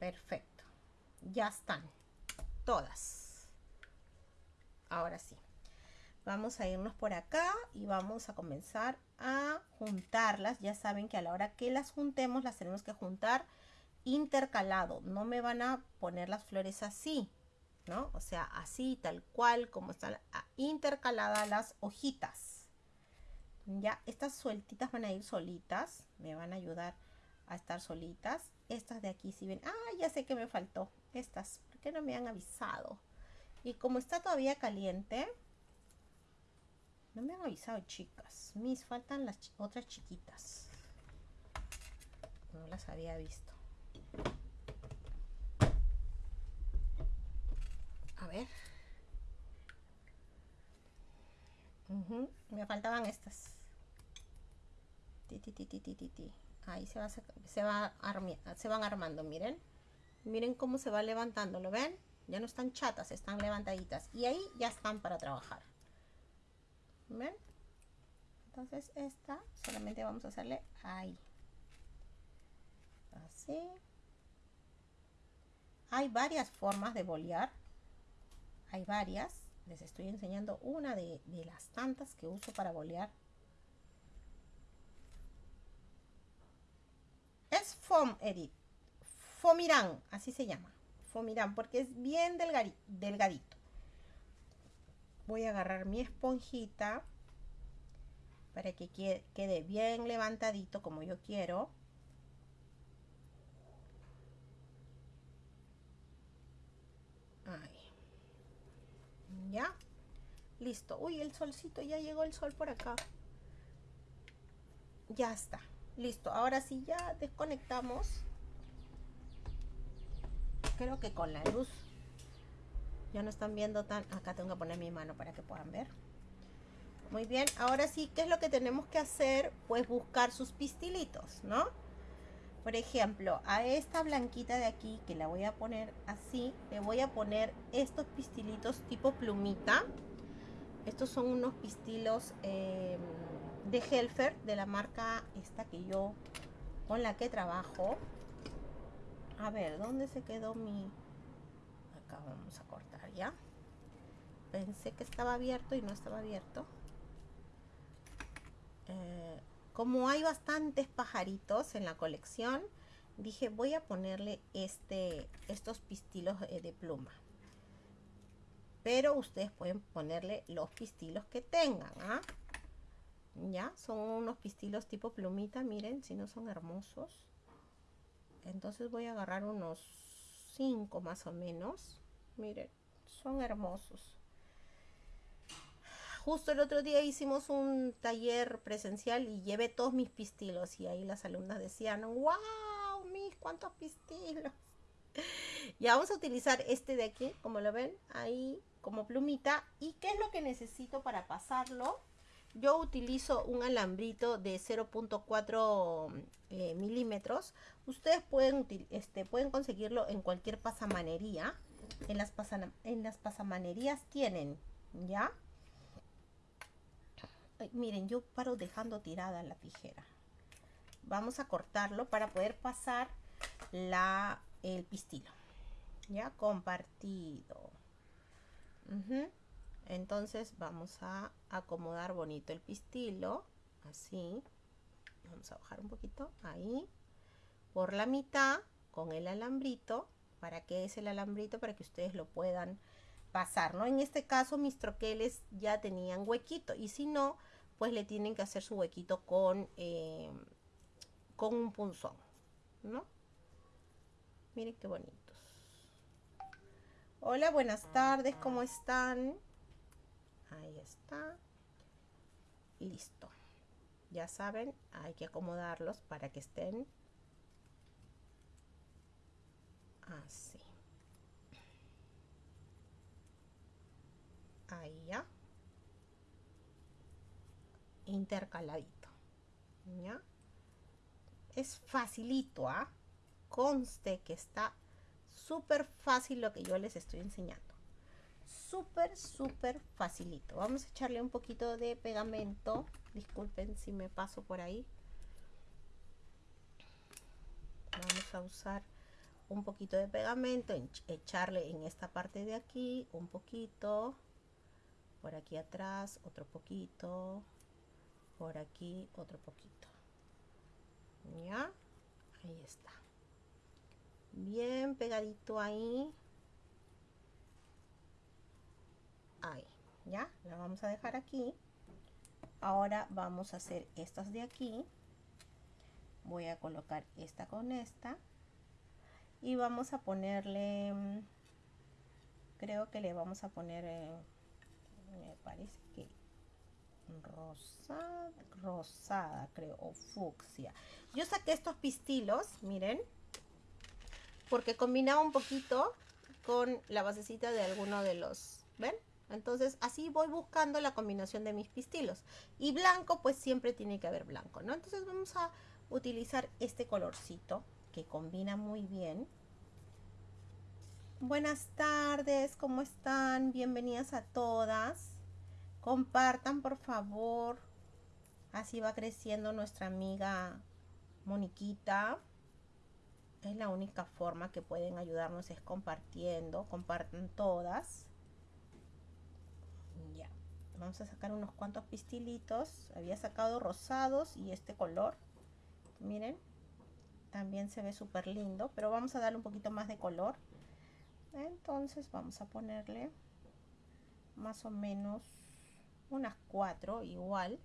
Perfecto. Ya están. Todas. Ahora sí. Vamos a irnos por acá y vamos a comenzar a juntarlas. Ya saben que a la hora que las juntemos las tenemos que juntar intercalado. No me van a poner las flores así, ¿no? O sea, así, tal cual, como están intercaladas las hojitas. Ya, estas sueltitas van a ir solitas. Me van a ayudar a estar solitas. Estas de aquí, si ven, ah, ya sé que me faltó. Estas, ¿por qué no me han avisado? Y como está todavía caliente, no me han avisado, chicas. Mis faltan las otras chiquitas. No las había visto. A ver. Me faltaban estas. Ti, ti, ti. Ahí se, va, se, va se van armando, miren. Miren cómo se va levantando, ¿lo ven? Ya no están chatas, están levantaditas. Y ahí ya están para trabajar. ¿Ven? Entonces esta solamente vamos a hacerle ahí. Así. Hay varias formas de bolear. Hay varias. Les estoy enseñando una de, las tantas que uso para bolear. Es Foam Edit. Fomirán, así se llama. Fomirán, porque es bien delgadito voy a agarrar mi esponjita para que quede bien levantadito como yo quiero. Ahí. Ya. Listo. Uy, el solcito, ya llegó el sol por acá. Ya está. Listo. Ahora sí, ya desconectamos. Creo que con la luz ya no están viendo tan... Acá tengo que poner mi mano para que puedan ver. Muy bien, ahora sí, ¿qué es lo que tenemos que hacer? Pues buscar sus pistilitos, ¿no? Por ejemplo, a esta blanquita de aquí, que la voy a poner así, le voy a poner estos pistilitos tipo plumita. Estos son unos pistilos em, de Helfer, de la marca esta que yo, con la que trabajo. A ver, ¿dónde se quedó mi...? Acá vamos a cortar ya pensé que estaba abierto y no estaba abierto eh, como hay bastantes pajaritos en la colección dije voy a ponerle este estos pistilos eh, de pluma pero ustedes pueden ponerle los pistilos que tengan ¿ah? ya son unos pistilos tipo plumita miren si no son hermosos entonces voy a agarrar unos 5 más o menos miren son hermosos. Justo el otro día hicimos un taller presencial y llevé todos mis pistilos y ahí las alumnas decían, wow, mis cuántos pistilos. Ya vamos a utilizar este de aquí, como lo ven, ahí como plumita. ¿Y qué es lo que necesito para pasarlo? Yo utilizo un alambrito de 0.4 eh, milímetros. Ustedes pueden, este, pueden conseguirlo en cualquier pasamanería en las, en las pasamanerías tienen, ¿ya? Miren, yo paro dejando tirada la tijera. Vamos a cortarlo para poder pasar la, el pistilo. ¿Ya? Compartido. Entonces vamos a acomodar bonito el pistilo. Así. Vamos a bajar un poquito. Ahí. Por la mitad con el alambrito para qué es el alambrito para que ustedes lo puedan pasar, ¿no? En este caso mis troqueles ya tenían huequito y si no, pues le tienen que hacer su huequito con, eh, con un punzón, ¿no? Miren qué bonitos. Hola, buenas tardes, ¿cómo están? Ahí está. Listo. Ya saben, hay que acomodarlos para que estén así ahí ya. Intercaladito. Ya. Es facilito ¿ah? conste que está súper fácil lo que yo les estoy enseñando. Súper súper facilito. Vamos a echarle un poquito de pegamento. Disculpen si me paso por ahí. Vamos a usar un poquito de pegamento, echarle en esta parte de aquí un poquito, por aquí atrás otro poquito, por aquí otro poquito. ¿Ya? Ahí está. Bien pegadito ahí. Ahí, ¿ya? La vamos a dejar aquí. Ahora vamos a hacer estas de aquí. Voy a colocar esta con esta. Y vamos a ponerle... Mm, creo que le vamos a poner... Eh, me parece que rosada, rosada creo, o fucsia. Yo saqué estos pistilos, miren, porque combinaba un poquito con la basecita de alguno de los, ¿ven? Entonces así voy buscando la combinación de mis pistilos. Y blanco, pues siempre tiene que haber blanco, ¿no? Entonces vamos a utilizar este colorcito que combina muy bien. Buenas tardes, ¿cómo están? Bienvenidas a todas. Compartan, por favor. Así va creciendo nuestra amiga Moniquita. Es la única forma que pueden ayudarnos es compartiendo. Compartan todas. Ya. Vamos a sacar unos cuantos pistilitos. Había sacado rosados y este color. Miren. También se ve súper lindo. Pero vamos a darle un poquito más de color. Entonces vamos a ponerle más o menos unas cuatro igual.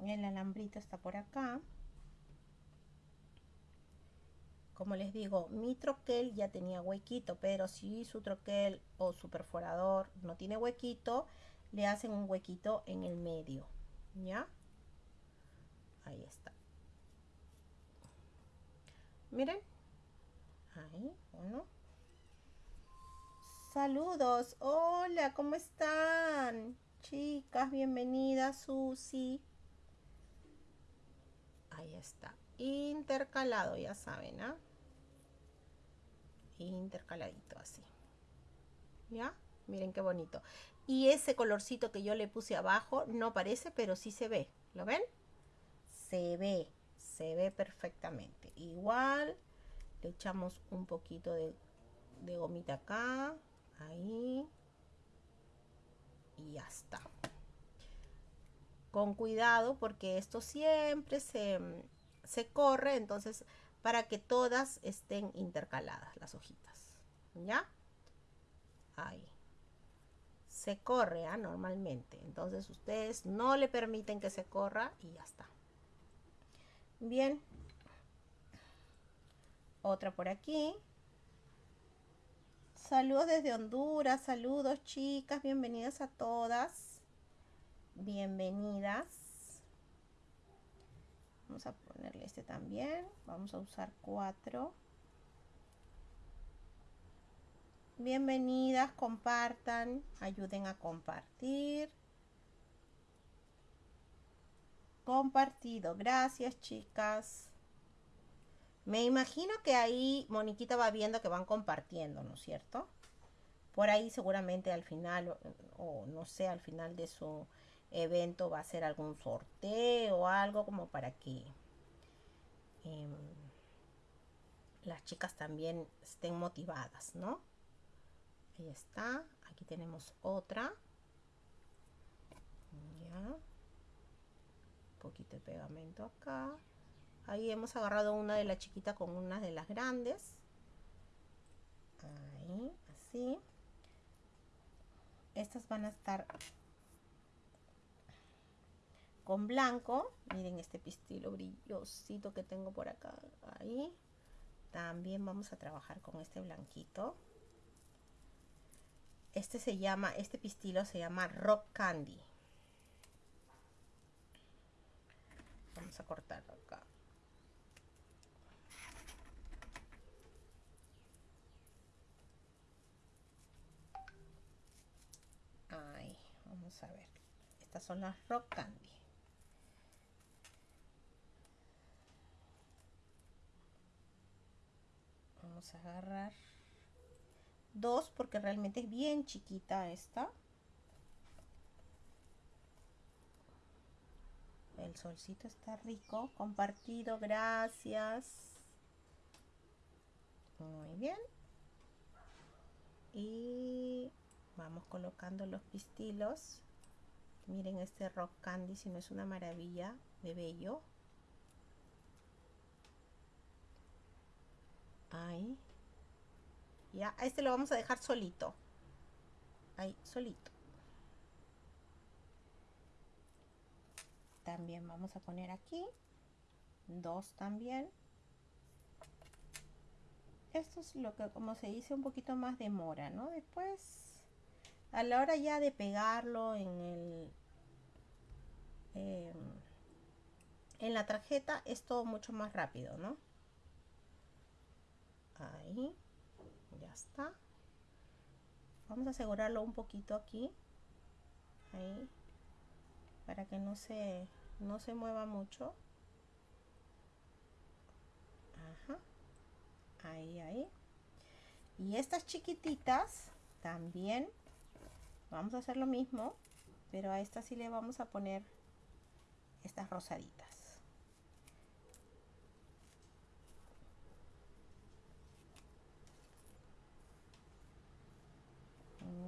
El alambrito está por acá. Como les digo, mi troquel ya tenía huequito, pero si su troquel o su perforador no tiene huequito, le hacen un huequito en el medio. ¿Ya? Ahí está. Miren. Ahí, uno. Saludos. Hola, ¿cómo están? Chicas, bienvenidas, Susi. Ahí está intercalado, ya saben, ¿ah? Intercaladito así. ¿Ya? Miren qué bonito. Y ese colorcito que yo le puse abajo no parece, pero sí se ve. ¿Lo ven? Se ve, se ve perfectamente. Igual le echamos un poquito de, de gomita acá, ahí. Y ya está. Con cuidado porque esto siempre se, se corre, entonces para que todas estén intercaladas las hojitas. ¿Ya? Ahí. Se corre ¿ah? normalmente. Entonces ustedes no le permiten que se corra y ya está. Bien. Otra por aquí. Saludos desde Honduras. Saludos chicas. Bienvenidas a todas. Bienvenidas. Vamos a ponerle este también. Vamos a usar cuatro. Bienvenidas, compartan, ayuden a compartir. Compartido, gracias chicas. Me imagino que ahí Moniquita va viendo que van compartiendo, ¿no es cierto? Por ahí seguramente al final, o no sé, al final de su evento va a ser algún sorteo o algo como para que em, las chicas también estén motivadas, ¿no? Ahí está. Aquí tenemos otra. Ya. Un poquito de pegamento acá. Ahí hemos agarrado una de la chiquita con una de las grandes. Ahí, así. Estas van a estar con blanco. Miren este pistilo brillosito que tengo por acá. Ahí. También vamos a trabajar con este blanquito. Este se llama, este pistilo se llama Rock Candy. Vamos a cortarlo acá. Vamos a ver. Estas son las Rock Candy. vamos a agarrar dos porque realmente es bien chiquita esta el solcito está rico compartido gracias muy bien y vamos colocando los pistilos. Miren este rock candy, si no es una maravilla de bello. Ahí. Ya, este lo vamos a dejar solito. Ahí, solito. También vamos a poner aquí. Dos también. Esto es lo que, como se dice, un poquito más demora, ¿no? Después, a la hora ya de pegarlo en el... Em, en la tarjeta es todo mucho más rápido, ¿no? Ahí. Ya está. Vamos a asegurarlo un poquito aquí. Ahí. Para que no se, no se mueva mucho. Ajá. Ahí, ahí. Y estas chiquititas también vamos a hacer lo mismo, pero a esta sí le vamos a poner estas rosaditas.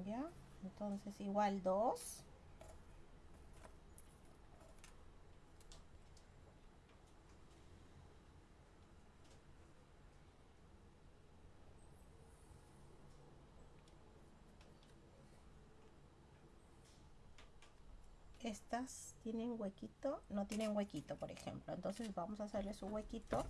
ya entonces igual dos estas tienen huequito no tienen huequito por ejemplo. Entonces vamos a hacerle su huequito.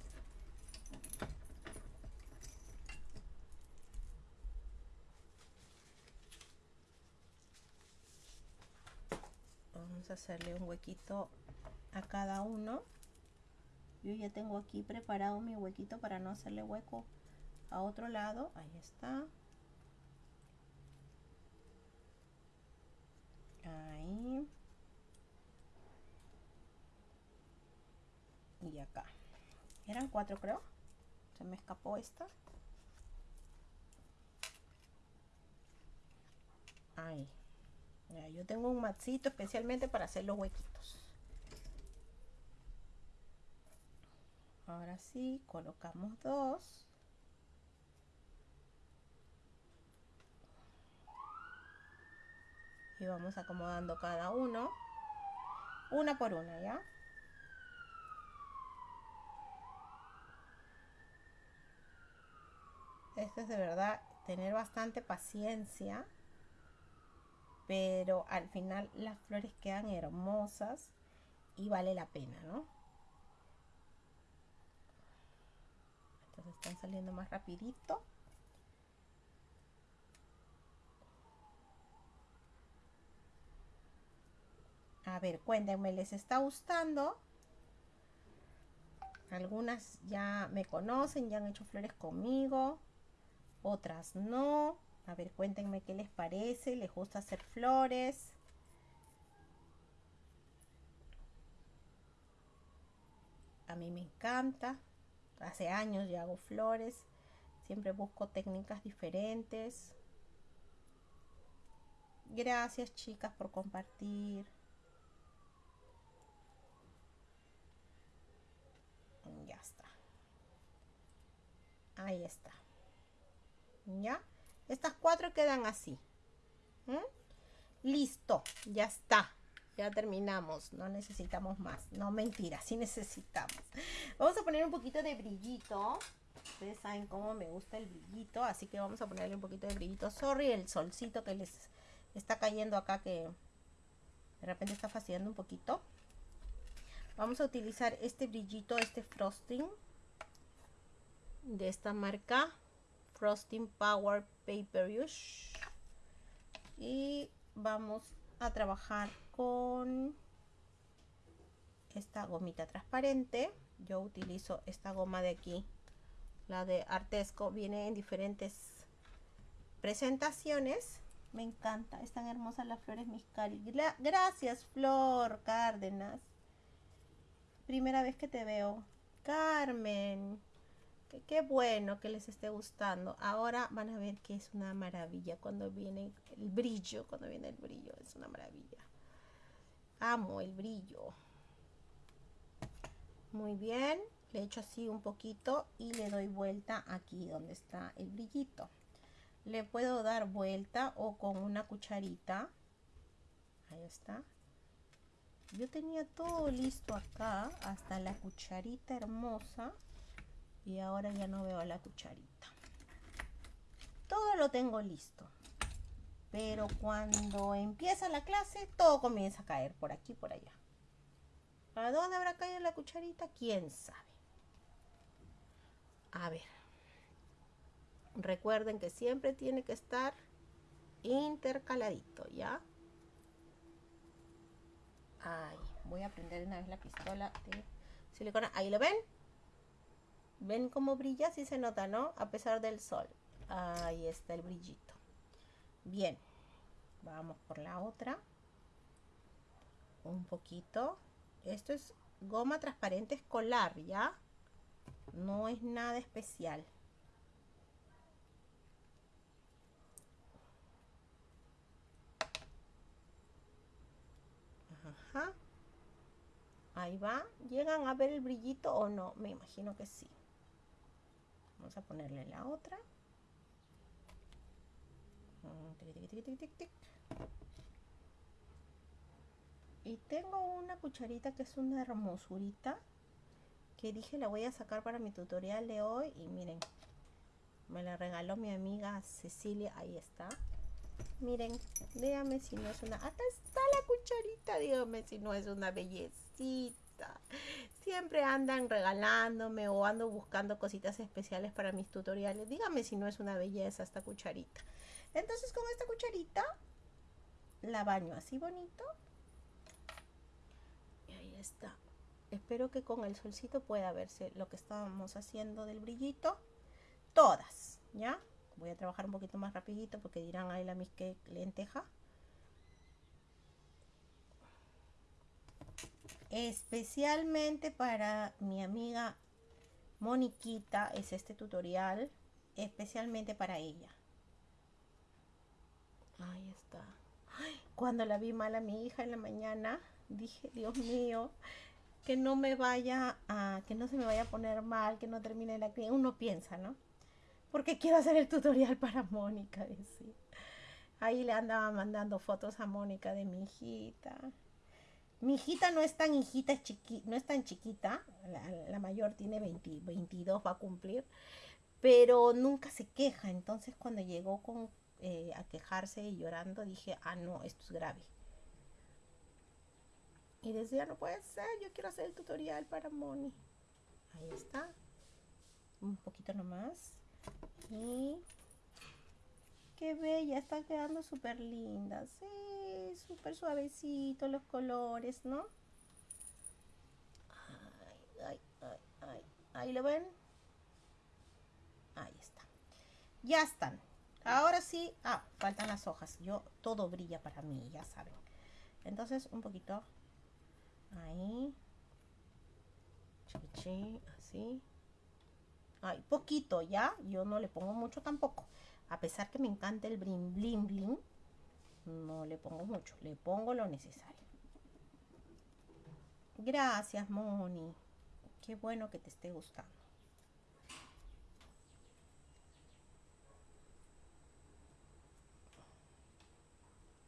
Hacerle un huequito a cada uno. Yo ya tengo aquí preparado mi huequito para no hacerle hueco a otro lado. Ahí está. Ahí y acá eran cuatro creo se me escapó esta ahí yo tengo un matcito especialmente para hacer los huequitos. Ahora sí, colocamos dos. Y vamos acomodando cada uno. Una por una, ¿ya? Esto es de verdad tener bastante paciencia pero al final las flores quedan hermosas y vale la pena, ¿no? Entonces están saliendo más rapidito. A ver, cuéntenme, ¿les está gustando? Algunas ya me conocen, ya han hecho flores conmigo, otras no. A ver, cuéntenme qué les parece. ¿Les gusta hacer flores? A mí me encanta. Hace años ya hago flores. Siempre busco técnicas diferentes. Gracias chicas por compartir. Ya está. Ahí está. ¿Ya? Estas cuatro quedan así. Listo, ya está. Ya terminamos, no necesitamos más. No, mentira, sí necesitamos. Vamos a poner un poquito de brillito. Ustedes saben cómo me gusta el brillito, así que vamos a ponerle un poquito de brillito. Sorry, el solcito que les está cayendo acá que de repente está fastidiando un poquito. Vamos a utilizar este brillito, este frosting de esta marca Frosting Power Paper Use. Y vamos a trabajar con esta gomita transparente. Yo utilizo esta goma de aquí, la de Artesco. Viene en diferentes presentaciones. Me encanta, están hermosas las flores Miscari. Gracias, Flor Cárdenas. Primera vez que te veo. Carmen. Qué bueno que les esté gustando. Ahora van a ver que es una maravilla cuando viene el brillo, cuando viene el brillo, es una maravilla. Amo el brillo. Muy bien, le echo así un poquito y le doy vuelta aquí donde está el brillito. le puedo dar vuelta o con una cucharita. Ahí está. Yo tenía todo listo acá, hasta la cucharita hermosa. Y ahora ya no veo la cucharita. Todo lo tengo listo. Pero cuando empieza la clase, todo comienza a caer por aquí por allá. ¿Para dónde habrá caído la cucharita? ¿Quién sabe? A ver. Recuerden que siempre tiene que estar intercaladito, ¿ya? Ay, voy a prender una vez la pistola de silicona. Ahí lo ven. ¿Ven cómo brilla? Sí se nota, ¿no? A pesar del sol. Ahí está el brillito. Bien. Vamos por la otra. Un poquito. Esto es goma transparente escolar, ¿ya? No es nada especial. Ajá. Ahí va. ¿Llegan a ver el brillito o no? Me imagino que sí. Vamos a ponerle la otra. Y tengo una cucharita que es una hermosurita. Que dije la voy a sacar para mi tutorial de hoy. Y miren, me la regaló mi amiga Cecilia. Ahí está. Miren, dígame si no es una... Acá está la cucharita, dígame si no es una bellecita. Siempre andan regalándome o ando buscando cositas especiales para mis tutoriales. Dígame si no es una belleza esta cucharita. Entonces con esta cucharita la baño así bonito. Y ahí está. Espero que con el solcito pueda verse lo que estábamos haciendo del brillito. Todas, ¿ya? Voy a trabajar un poquito más rapidito porque dirán, ahí la mis que lenteja. Especialmente para mi amiga Moniquita es este tutorial. Especialmente para ella. Ahí está. cuando la vi mal a mi hija en la mañana, dije, Dios mío, que no me vaya a, que no se me vaya a poner mal, que no termine la. Uno piensa, ¿no? Porque quiero hacer el tutorial para Mónica. Ahí le andaba mandando fotos a Mónica de mi hijita. Mi hijita no es tan hijita, no es tan chiquita. La, mayor tiene 20, 22, va a cumplir. Pero nunca se queja. Entonces cuando llegó con eh, a quejarse y llorando, dije, ah, no, esto es grave. Y decía, no puede ser, yo quiero hacer el tutorial para Moni. Ahí está. Un poquito nomás. Y qué bella, está quedando súper linda. Sí, súper suavecito los colores, ¿no? Ay, ay, ay, ay. Ahí lo ven. Ahí está. Ya están. Ahora sí, ah, faltan las hojas. Yo, todo brilla para mí, ya saben. Entonces, un poquito. Ahí. Chichi, así. Ay, poquito, ¿ya? Yo no le pongo mucho tampoco. A pesar que me encanta el bling bling bling, no le pongo mucho. Le pongo lo necesario. Gracias, Moni. Qué bueno que te esté gustando.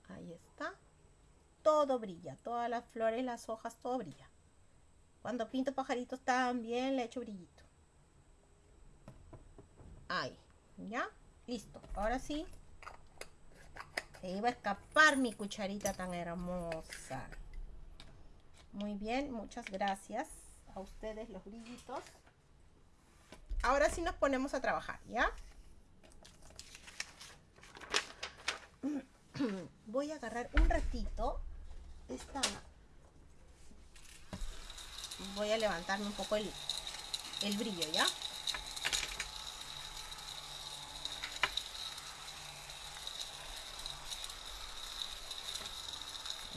Ahí está. Todo brilla, todas las flores, las hojas, todo brilla. Cuando pinto pajaritos también le echo brillito. Ahí, ¿ya? Listo. Ahora sí. Se iba a escapar mi cucharita tan hermosa. Muy bien, muchas gracias a ustedes los brillitos. Ahora sí nos ponemos a trabajar, ¿ya? voy a agarrar un ratito esta voy a levantarme un poco el, el brillo ya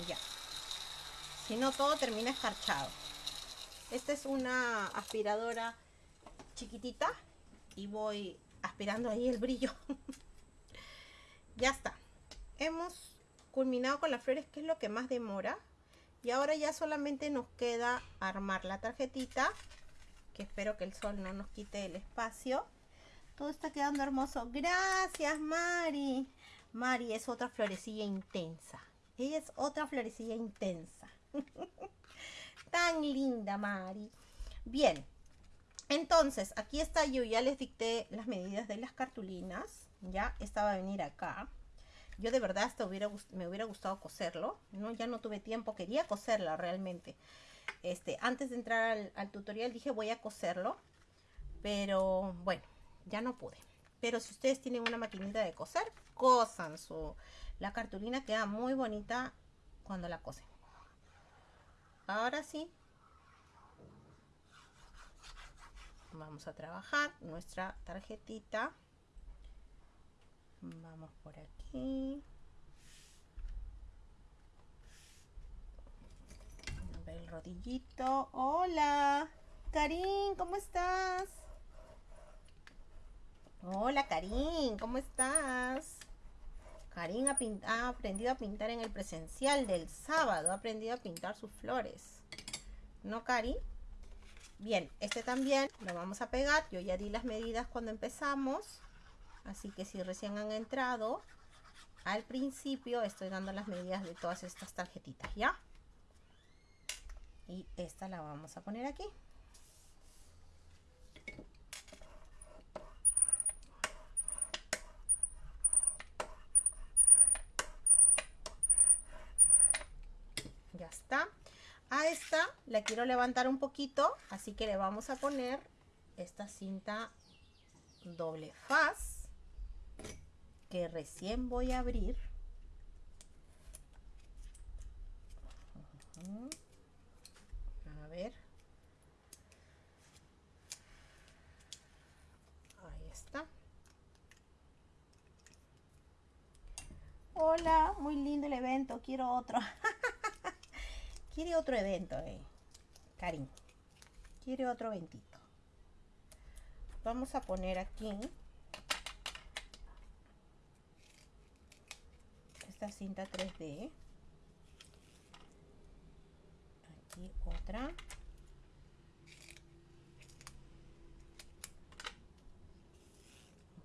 ya si no todo termina escarchado esta es una aspiradora chiquitita y voy aspirando ahí el brillo ya está hemos culminado con las flores, que es lo que más demora. Y ahora ya solamente nos queda armar la tarjetita, que espero que el sol no nos quite el espacio. Todo está quedando hermoso. Gracias, Mari. Mari es otra florecilla intensa. Ella es otra florecilla intensa. Tan linda, Mari. Bien. Entonces, aquí está yo. Ya les dicté las medidas de las cartulinas. Ya, esta va a venir acá. Yo de verdad me hubiera gustado coserlo. No, ya no tuve tiempo. Quería coserla realmente. Este, antes de entrar al, al tutorial dije voy a coserlo. Pero bueno, ya no pude. Pero si ustedes tienen una maquinita de coser, cosan su... La cartulina queda muy bonita cuando la cosen. Ahora sí. Vamos a trabajar nuestra tarjetita. Vamos por aquí. A ver el rodillito. Hola. Karin, ¿cómo estás? Hola Karin, ¿cómo estás? Karin ha, ha, aprendido a pintar en el presencial del sábado, ha aprendido a pintar sus flores. ¿No, Karin? Bien, este también lo vamos a pegar. Yo ya di las medidas cuando empezamos. Así que si recién han entrado, al principio estoy dando las medidas de todas estas tarjetitas, ¿ya? Y esta la vamos a poner aquí. ya a esta la quiero levantar un poquito así que le vamos a poner esta cinta doble faz que recién voy a abrir. A ver. Ahí está. Hola muy lindo el evento quiero otro quiere otro evento, eh. Karim. Quiere otro eventito. Vamos a poner aquí esta cinta 3D. Aquí otra.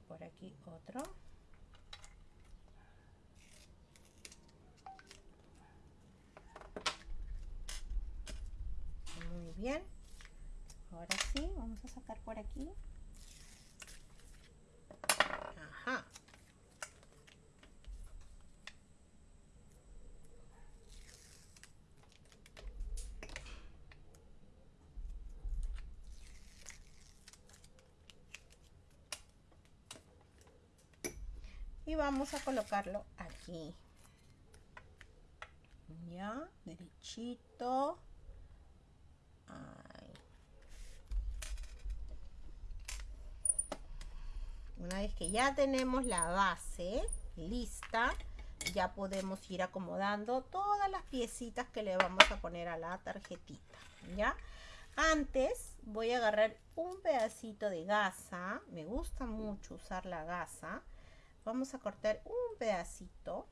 Por aquí otro. bien. Ahora sí, vamos a sacar por aquí. Ajá. Y vamos a colocarlo aquí. Ya, derechito. Una vez que ya tenemos la base lista, ya podemos ir acomodando todas las piecitas que le vamos a poner a la tarjetita, ¿ya? Antes voy a agarrar un pedacito de gasa, me gusta mucho usar la gasa. Vamos a cortar un pedacito,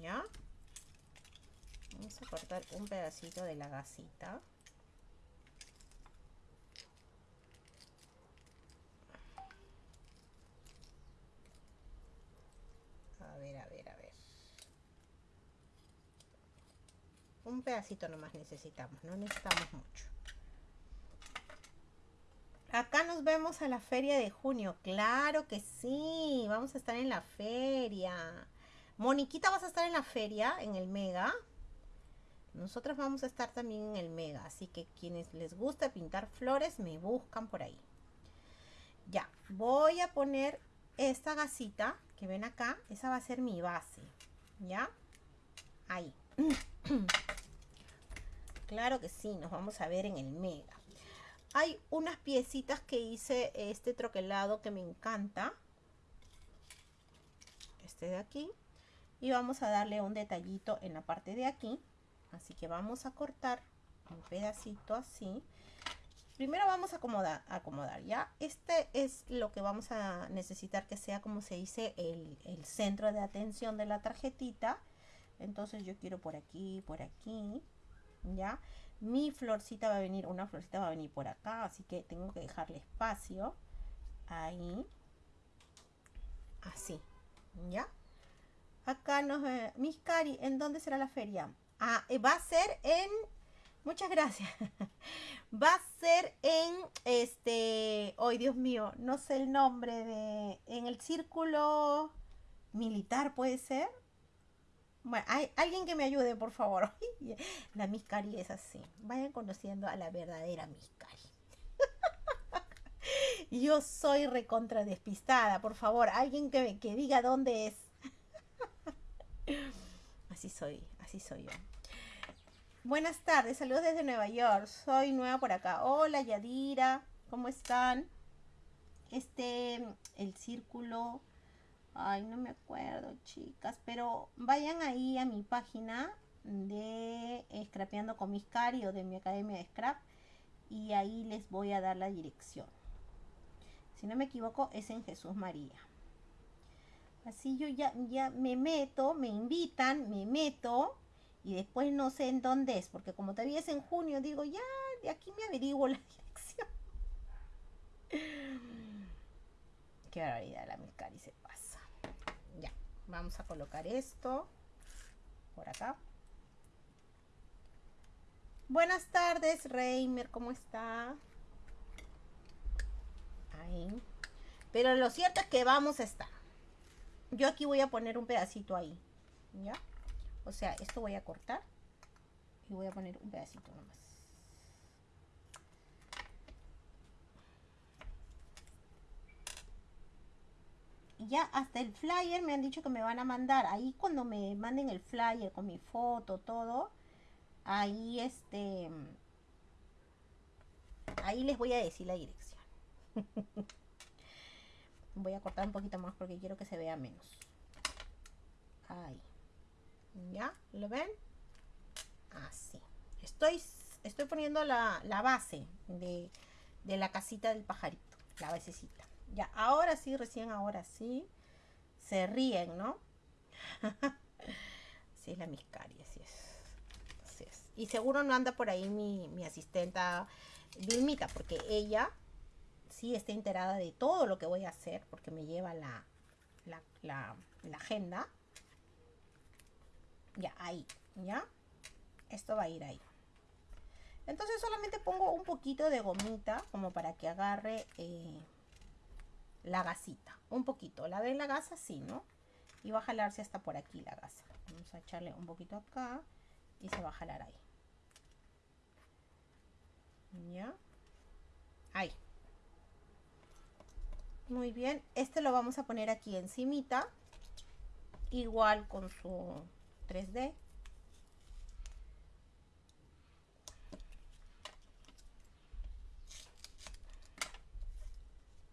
¿ya? Vamos a cortar un pedacito de la gasita. un pedacito nomás necesitamos, no necesitamos mucho. Acá nos vemos a la feria de junio, claro que sí, vamos a estar en la feria. Moniquita, ¿vas a estar en la feria, en el Mega? Nosotros vamos a estar también en el Mega, así que quienes les gusta pintar flores, me buscan por ahí. Ya, voy a poner esta gasita que ven acá, esa va a ser mi base, ¿ya? Ahí. Claro que sí, nos vamos a ver en el Mega. Hay unas piecitas que hice este troquelado que me encanta. Este de aquí. Y vamos a darle un detallito en la parte de aquí. Así que vamos a cortar un pedacito así. Primero vamos a acomodar, ¿ya? Este es lo que vamos a necesitar que sea, como se dice, el, el centro de atención de la tarjetita. Entonces yo quiero por aquí, por aquí, ¿ya? Mi florcita va a venir, una florcita va a venir por acá, así que tengo que dejarle espacio ahí, Así, ¿ya? Acá nos... Miss Cari, ¿en dónde será la feria? Ah, eh, va a ser en... Muchas gracias. va a ser en este... Hoy, Dios mío, no sé el nombre de... En el círculo militar, ¿puede ser? Bueno, hay alguien que me ayude, por favor. La Miss Cari es así. Vayan conociendo a la verdadera Miss Cari. Yo soy recontra despistada, por favor, alguien que, que diga dónde es. Así soy, así soy yo. Buenas tardes, saludos desde Nueva York. Soy nueva por acá. Hola Yadira, ¿cómo están? Este, el círculo. Ay, no me acuerdo, chicas, pero vayan ahí a mi página de Scrapeando con mis cari o de mi academia de Scrap y ahí les voy a dar la dirección. Si no me equivoco, es en Jesús María. Así yo ya, ya me meto, me invitan, me meto y después no sé en dónde es, porque como todavía es en junio, digo, ya, de aquí me averiguo la dirección. Qué barbaridad, la Miscari se pasa. Ya, vamos a colocar esto por acá. Buenas tardes, Reimer, ¿cómo está? Ahí. Pero lo cierto es que vamos a estar. Yo aquí voy a poner un pedacito ahí. ¿Ya? O sea, esto voy a cortar. Y voy a poner un pedacito nomás. Ya hasta el flyer me han dicho que me van a mandar. Ahí cuando me manden el flyer con mi foto, todo. Ahí este... Ahí les voy a decir la dirección. Voy a cortar un poquito más porque quiero que se vea menos. Ahí. ¿Ya? ¿Lo ven? Así. Estoy, estoy poniendo la, base de, de, la casita del pajarito. La basecita. Ya, ahora sí, recién ahora sí. Se ríen, ¿no? así es la miscaria, así es. Así es. Y seguro no anda por ahí mi, mi asistenta Vilmita, porque ella sí está enterada de todo lo que voy a hacer, porque me lleva la, la, agenda. Ya, ahí, ¿ya? Esto va a ir ahí. Entonces solamente pongo un poquito de gomita como para que agarre eh, la gasita. Un poquito. ¿La ven la gasa? Sí, ¿no? Y va a jalarse hasta por aquí la gasa. Vamos a echarle un poquito acá y se va a jalar ahí. ¿Ya? Ahí. Muy bien, este lo vamos a poner aquí encimita. Igual con su 3D.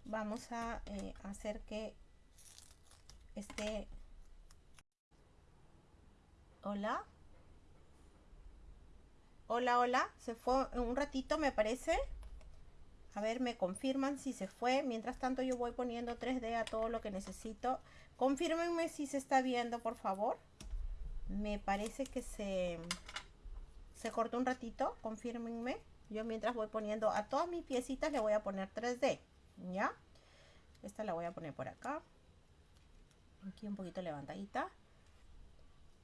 Vamos a eh, hacer que esté... Hola. Hola, hola. Se fue un ratito, me parece. A ver, me confirman si se fue. Mientras tanto yo voy poniendo 3D a todo lo que necesito. Confírmenme si se está viendo, por favor. Me parece que se, se cortó un ratito. Confírmenme. Yo mientras voy poniendo a todas mis piecitas le voy a poner 3D. ¿Ya? Esta la voy a poner por acá. Aquí un poquito levantadita.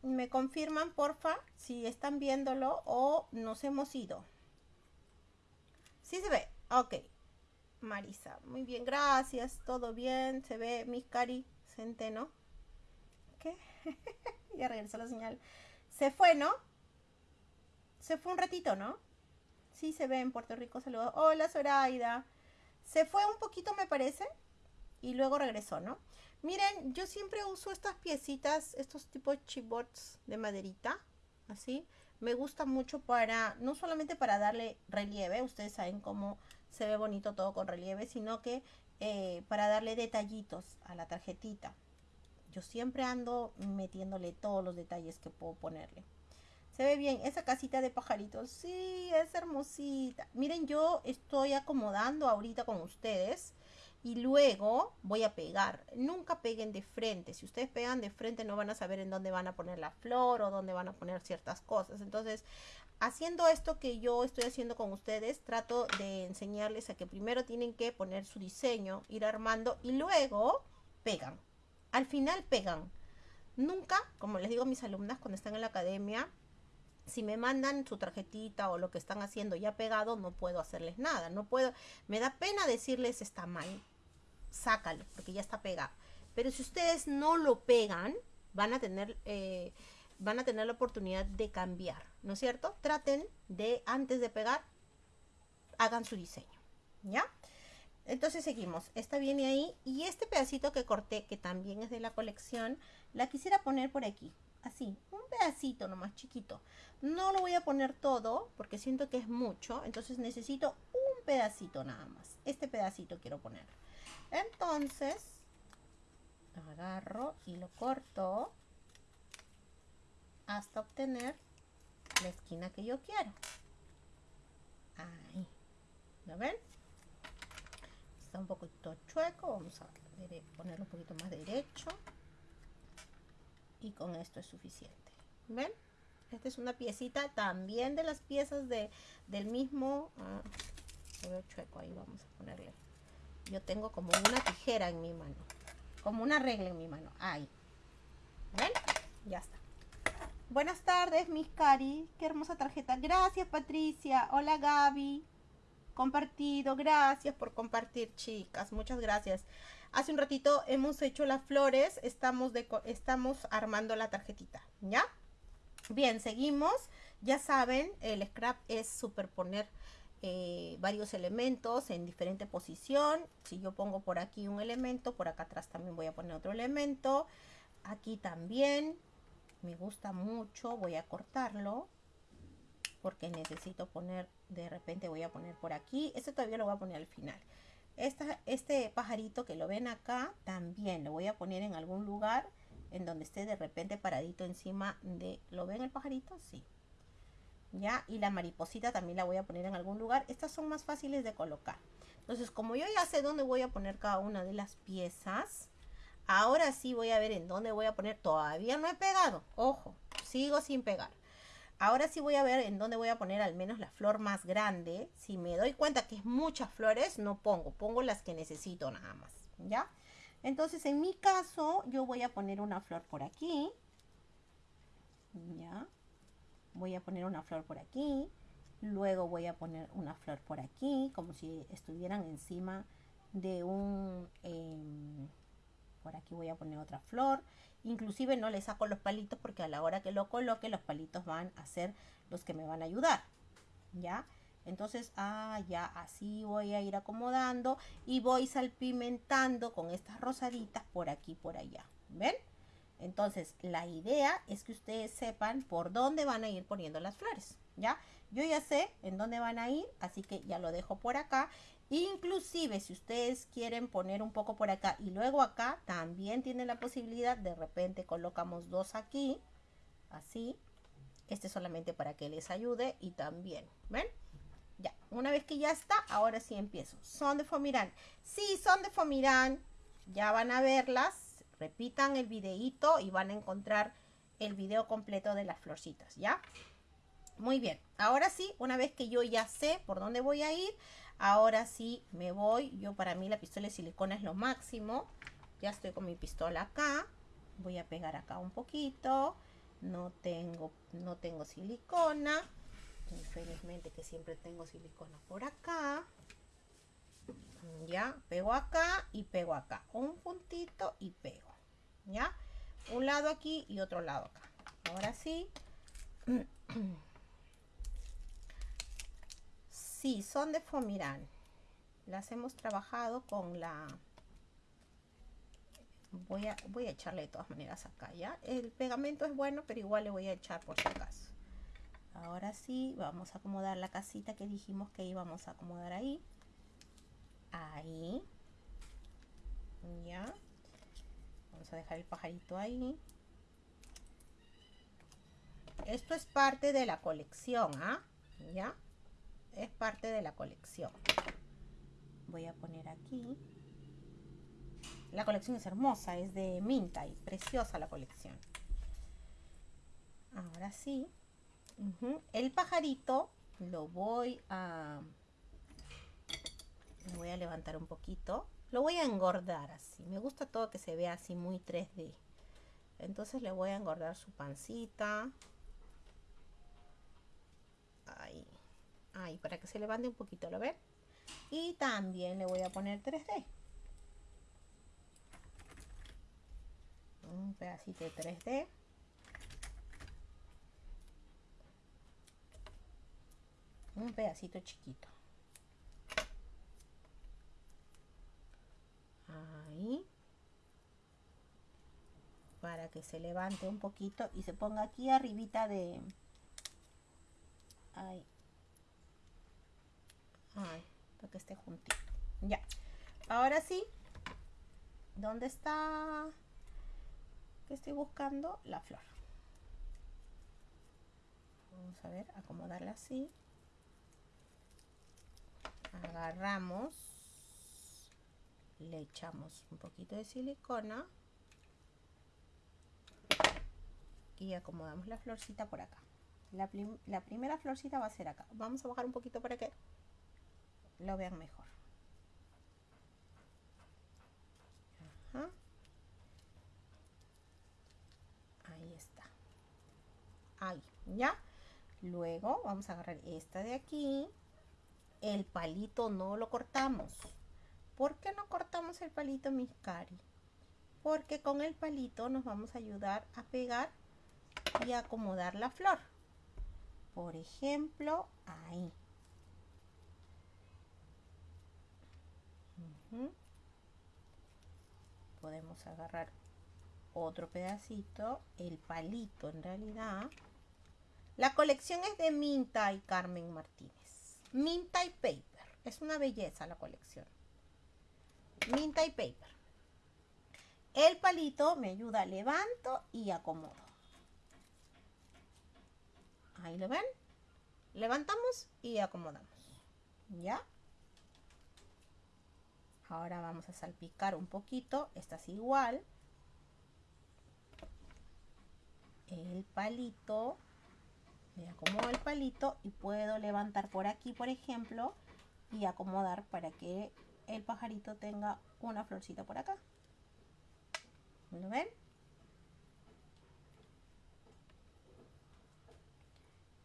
Me confirman, porfa, si están viéndolo o nos hemos ido. Sí se ve. Ok. Marisa, muy bien, gracias. Todo bien. Se ve mi cari centeno. ¿Qué? ya regresó la señal. Se fue, ¿no? Se fue un ratito, ¿no? Sí, se ve en Puerto Rico. Saludos. Hola, Zoraida. Se fue un poquito, me parece. Y luego regresó, ¿no? Miren, yo siempre uso estas piecitas, estos tipos chibots de maderita. Así. Me gusta mucho para, no solamente para darle relieve. Ustedes saben cómo se ve bonito todo con relieve, sino que eh, para darle detallitos a la tarjetita. Yo siempre ando metiéndole todos los detalles que puedo ponerle. Se ve bien, esa casita de pajaritos, sí, es hermosita. Miren, yo estoy acomodando ahorita con ustedes y luego voy a pegar. Nunca peguen de frente. Si ustedes pegan de frente no van a saber en dónde van a poner la flor o dónde van a poner ciertas cosas. Entonces haciendo esto que yo estoy haciendo con ustedes, trato de enseñarles a que primero tienen que poner su diseño, ir armando y luego pegan. al final pegan. Nunca, como les digo a mis alumnas cuando están en la academia, si me mandan su tarjetita o lo que están haciendo ya pegado, no puedo hacerles nada. No puedo, me da pena decirles está mal, sácalo, porque ya está pegado. Pero si ustedes no lo pegan, van a tener, eh, van a tener la oportunidad de cambiar, ¿no es cierto? Traten de, antes de pegar, hagan su diseño, ¿ya? Entonces seguimos, esta viene ahí y este pedacito que corté, que también es de la colección, la quisiera poner por aquí, así, un pedacito nomás chiquito. No lo voy a poner todo porque siento que es mucho, entonces necesito un pedacito nada más. Este pedacito quiero poner. Entonces, agarro y lo corto hasta obtener la esquina que yo quiero. Ahí. ¿Lo ven? Está un poquito chueco. Vamos a ponerlo un poquito más derecho. Y con esto es suficiente. ¿Ven? Esta es una piecita también de las piezas de, del mismo... Ah, chueco ahí. Vamos a ponerle. Yo tengo como una tijera en mi mano. Como una regla en mi mano. Ahí. ¿Ven? Ya está. Buenas tardes, Miss Cari. Qué hermosa tarjeta. Gracias, Patricia. Hola, Gaby. Compartido. Gracias por compartir, chicas. Muchas gracias. Hace un ratito hemos hecho las flores. Estamos, estamos armando la tarjetita. ¿Ya? Bien, seguimos. Ya saben, el scrap es superponer eh, varios elementos en diferente posición. Si yo pongo por aquí un elemento, por acá atrás también voy a poner otro elemento. Aquí también me gusta mucho, voy a cortarlo porque necesito poner, de repente voy a poner por aquí, este todavía lo voy a poner al final. Esta, este pajarito que lo ven acá, también lo voy a poner en algún lugar en donde esté de repente paradito encima de, ¿lo ven el pajarito? Sí. ¿Ya? Y la mariposita también la voy a poner en algún lugar. Estas son más fáciles de colocar. Entonces, como yo ya sé dónde voy a poner cada una de las piezas, Ahora sí voy a ver en dónde voy a poner. Todavía no he pegado. Ojo, sigo sin pegar. Ahora sí voy a ver en dónde voy a poner al menos la flor más grande. Si me doy cuenta que es muchas flores, no pongo. Pongo las que necesito nada más. ¿Ya? Entonces, en mi caso, yo voy a poner una flor por aquí. ¿Ya? Voy a poner una flor por aquí. Luego voy a poner una flor por aquí, como si estuvieran encima de un... Em, por aquí voy a poner otra flor. Inclusive no le saco los palitos porque a la hora que lo coloque los palitos van a ser los que me van a ayudar. ¿Ya? Entonces, ah, ya así voy a ir acomodando y voy salpimentando con estas rosaditas por aquí por allá. ¿Ven? Entonces, la idea es que ustedes sepan por dónde van a ir poniendo las flores. ¿Ya? Yo ya sé en dónde van a ir, así que ya lo dejo por acá. Inclusive si ustedes quieren poner un poco por acá y luego acá, también tienen la posibilidad, de repente colocamos dos aquí, así. Este solamente para que les ayude y también, ¿ven? Ya, una vez que ya está, ahora sí empiezo. Son de Fomirán. Sí, son de Fomirán. Ya van a verlas. Repitan el videíto y van a encontrar el video completo de las florcitas, ¿ya? Muy bien. Ahora sí, una vez que yo ya sé por dónde voy a ir, Ahora sí me voy. Yo para mí la pistola de silicona es lo máximo. Ya estoy con mi pistola acá. Voy a pegar acá un poquito. No tengo, no tengo silicona. Infelizmente que siempre tengo silicona por acá. Ya, pego acá y pego acá. Un puntito y pego. Ya, un lado aquí y otro lado acá. Ahora sí. Sí, son de Fomirán. Las hemos trabajado con la... Voy a, voy a echarle de todas maneras acá, ¿ya? El pegamento es bueno, pero igual le voy a echar por si acaso. Ahora sí, vamos a acomodar la casita que dijimos que íbamos a acomodar ahí. Ahí. Ya. Vamos a dejar el pajarito ahí. Esto es parte de la colección, ¿ah? ¿Ya? Es parte de la colección. Voy a poner aquí. La colección es hermosa, es de Minta y preciosa la colección. Ahora sí. El pajarito lo voy a... voy a levantar un poquito. Lo voy a engordar así. Me gusta todo que se vea así muy 3D. Entonces le voy a engordar su pancita. Ahí. Ahí, para que se levante un poquito, ¿lo ven? Y también le voy a poner 3D. Un pedacito de 3D. Un pedacito chiquito. Ahí. Para que se levante un poquito y se ponga aquí arribita de... Ahí. Para que esté juntito. Ya. Ahora sí. ¿Dónde está? ¿Qué estoy buscando? La flor. Vamos a ver, acomodarla así. Agarramos. Le echamos un poquito de silicona. Y acomodamos la florcita por acá. La, la primera florcita va a ser acá. Vamos a bajar un poquito para que lo vean mejor. Ahí está. Ahí, ¿ya? Luego vamos a agarrar esta de aquí. El palito no lo cortamos. ¿Por qué no cortamos el palito, mis cari? Porque con el palito nos vamos a ayudar a pegar y acomodar la flor. Por ejemplo, ahí. Podemos agarrar otro pedacito, el palito en realidad. La colección es de Minta y Carmen Martínez. Minta y Paper. Es una belleza la colección. Minta y Paper. El palito me ayuda, levanto y acomodo. Ahí lo ven. Levantamos y acomodamos. ¿Ya? Ahora vamos a salpicar un poquito. Esta es igual. El palito. Me acomodo el palito y puedo levantar por aquí, por ejemplo, y acomodar para que el pajarito tenga una florcita por acá. ¿Lo ven?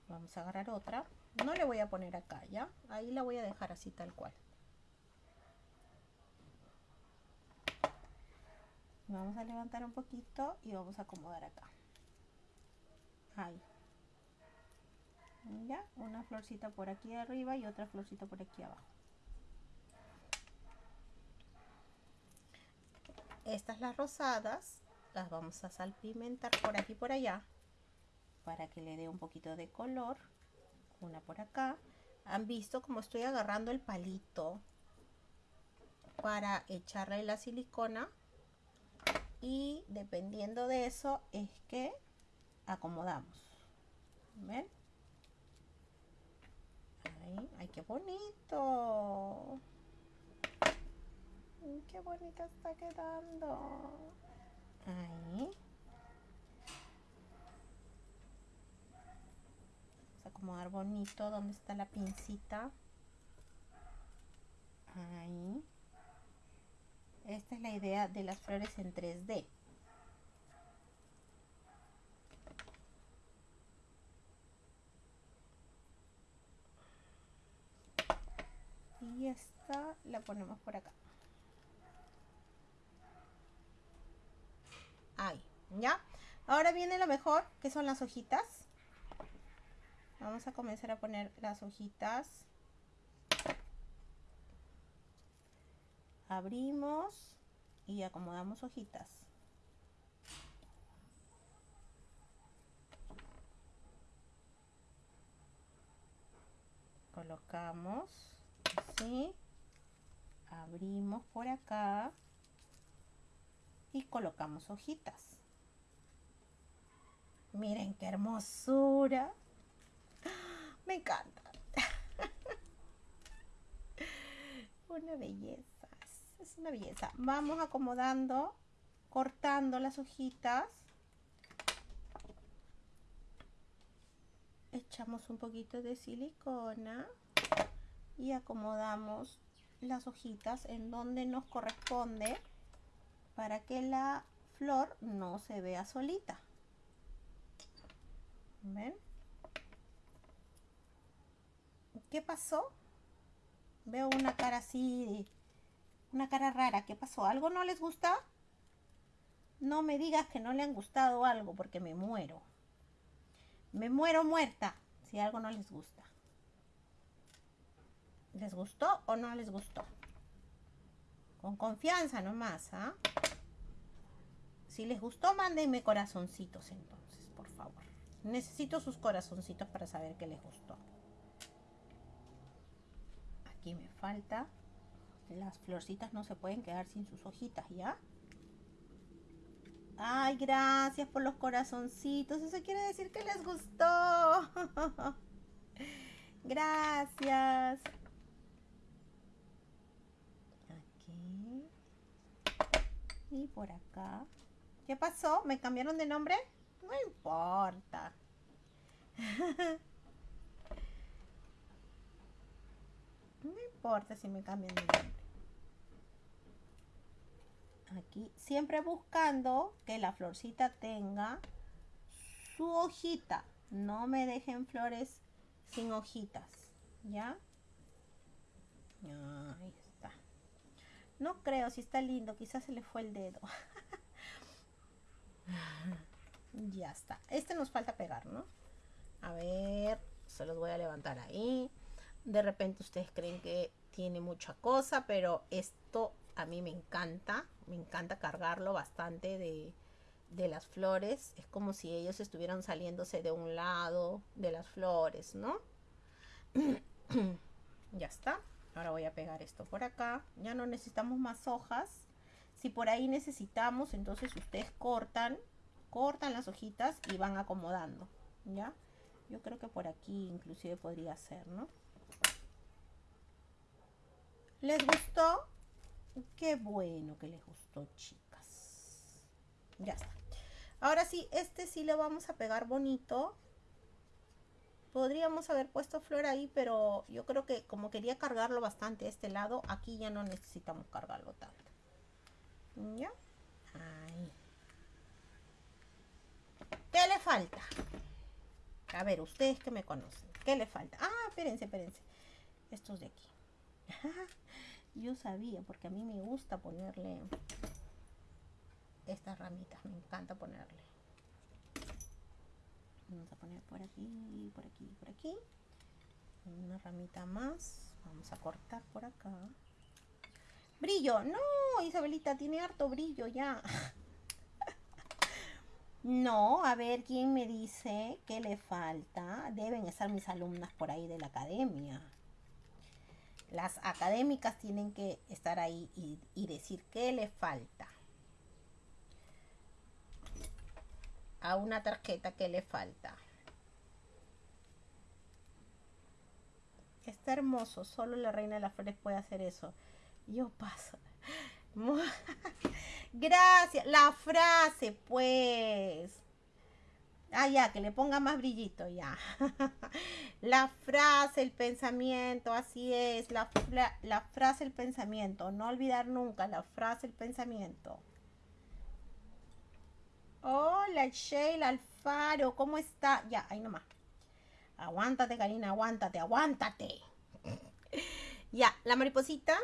Vamos a agarrar otra. No le voy a poner acá, ¿ya? Ahí la voy a dejar así tal cual. Vamos a levantar un poquito y vamos a acomodar acá. Ahí. Ya, una florcita por aquí arriba y otra florcita por aquí abajo. Estas las rosadas las vamos a salpimentar por aquí y por allá para que le dé un poquito de color. Una por acá. Han visto como estoy agarrando el palito para echarle la silicona y dependiendo de eso es que acomodamos. ¿Ven? Ahí, ay, qué bonito. Qué bonita está quedando. Ahí. Vamos a acomodar bonito donde está la pincita. Ahí. Esta es la idea de las flores en 3D. Y esta la ponemos por acá. Ahí, ¿ya? Ahora viene lo mejor, que son las hojitas. Vamos a comenzar a poner las hojitas. Abrimos y acomodamos hojitas. Colocamos así, abrimos por acá y colocamos hojitas. Miren qué hermosura. Me encanta. Una belleza una belleza. Vamos acomodando, cortando las hojitas. Echamos un poquito de silicona y acomodamos las hojitas en donde nos corresponde para que la flor no se vea solita. ¿Ven? ¿Qué pasó? Veo una cara así, una cara rara. ¿Qué pasó? ¿Algo no les gusta? No me digas que no le han gustado algo porque me muero. Me muero muerta si algo no les gusta. ¿Les gustó o no les gustó? Con confianza nomás, ¿ah? Si les gustó, mándenme corazoncitos entonces, por favor. Necesito sus corazoncitos para saber que les gustó. Aquí me falta. Las florcitas no se pueden quedar sin sus hojitas, ¿ya? Ay, gracias por los corazoncitos. Eso quiere decir que les gustó. gracias. Aquí. Y por acá. ¿Qué pasó? ¿Me cambiaron de nombre? No importa. no importa si me cambian de nombre. Aquí, siempre buscando que la florcita tenga su hojita. No me dejen flores sin hojitas. ¿Ya? Ahí está. No creo, si está lindo. Quizás se le fue el dedo. ya está. Este nos falta pegar, ¿no? A ver, se los voy a levantar ahí. De repente ustedes creen que tiene mucha cosa, pero esto a mí me encanta. Me encanta cargarlo bastante de, de las flores. Es como si ellos estuvieran saliéndose de un lado de las flores, ¿no? ya está. Ahora voy a pegar esto por acá. Ya no necesitamos más hojas. Si por ahí necesitamos, entonces ustedes cortan, cortan las hojitas y van acomodando, ¿ya? Yo creo que por aquí inclusive podría ser, ¿no? ¿Les gustó? Qué bueno que les gustó, chicas. Ya está. Ahora sí, este sí lo vamos a pegar bonito. Podríamos haber puesto flor ahí, pero yo creo que como quería cargarlo bastante este lado, aquí ya no necesitamos cargarlo tanto. ¿Ya? Ahí. ¿Qué le falta? A ver, ustedes que me conocen. ¿Qué le falta? Ah, espérense, espérense. Estos de aquí. Yo sabía, porque a mí me gusta ponerle estas ramitas. Me encanta ponerle. Vamos a poner por aquí, por aquí, por aquí. Una ramita más. Vamos a cortar por acá. Brillo. No, Isabelita, tiene harto brillo ya. No, a ver quién me dice que le falta. Deben estar mis alumnas por ahí de la academia. Las académicas tienen que estar ahí y, decir qué le falta. A una tarjeta que le falta. Está hermoso, solo la reina de las flores puede hacer eso. Yo paso. Gracias. La frase, pues. Ah, ya, que le ponga más brillito, ya. la frase, el pensamiento, así es. La, frase, el pensamiento. No olvidar nunca la frase, el pensamiento. Hola, Sheila Alfaro, ¿cómo está? Ya, ahí nomás. Aguántate, Karina, aguántate, aguántate. ya, la mariposita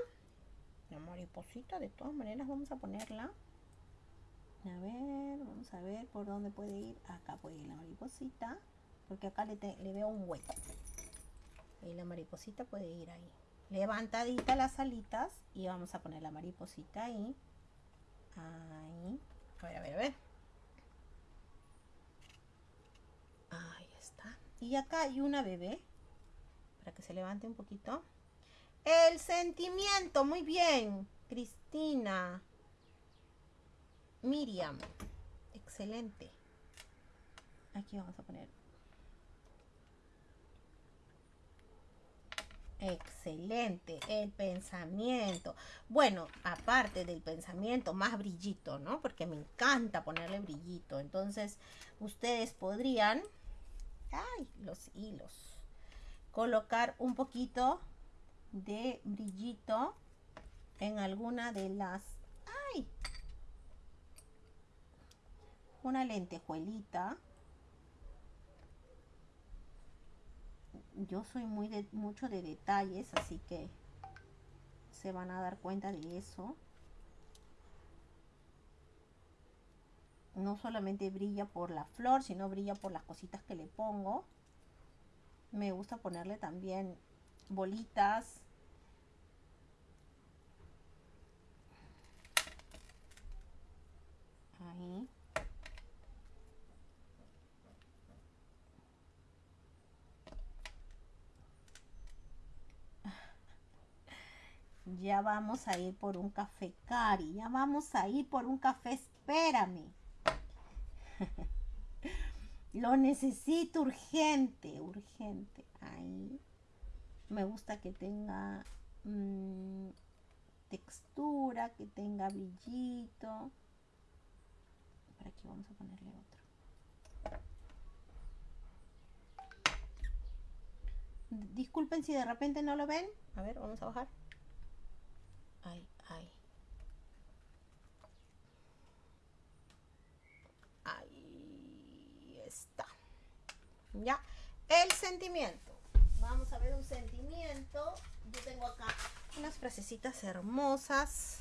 la mariposita de todas maneras vamos a ponerla a ver vamos a ver por dónde puede ir. Acá puede ir la mariposita porque acá le, veo un hueco. Y la mariposita puede ir ahí. Levantadita las alitas y vamos a poner la mariposita ahí. Ahí. A ver a ver a ver. Ahí está. Y acá hay una bebé para que se levante un poquito. El sentimiento, muy bien. Cristina. Miriam. Excelente. Aquí vamos a poner. Excelente, el pensamiento. Bueno, aparte del pensamiento, más brillito, ¿no? Porque me encanta ponerle brillito. Entonces, ustedes podrían, ay, los hilos, colocar un poquito de brillito en alguna de las... ¡Ay! Una lentejuelita. Yo soy muy de mucho de detalles, así que se van a dar cuenta de eso. No solamente brilla por la flor, sino brilla por las cositas que le pongo. Me gusta ponerle también bolitas. Ahí. Ya vamos a ir por un café, Cari. Ya vamos a ir por un café. Espérame. Lo necesito urgente, urgente. Ahí. Me gusta que tenga mm, textura, que tenga brillito. Por aquí vamos a ponerle otro. Disculpen si de repente no lo ven. A ver, vamos a bajar. Ahí, ahí. Ahí está. Ya. El sentimiento. Vamos a ver un sentimiento. Yo tengo acá unas frasecitas hermosas.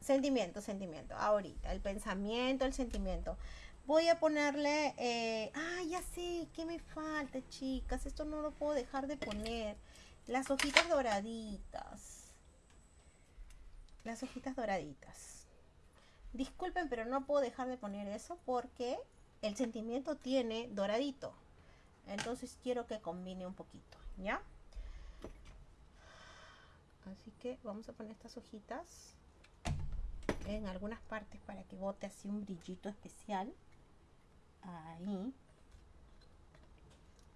Sentimiento, sentimiento. Ahorita, el pensamiento, el sentimiento. Voy a ponerle... Eh, ah, ya sé, ¿qué me falta, chicas? Esto no lo puedo dejar de poner. Las hojitas doraditas las hojitas doraditas. Disculpen, pero no puedo dejar de poner eso porque el sentimiento tiene doradito. Entonces quiero que combine un poquito, ¿ya? Así que vamos a poner estas hojitas en algunas partes para que bote así un brillito especial. Ahí.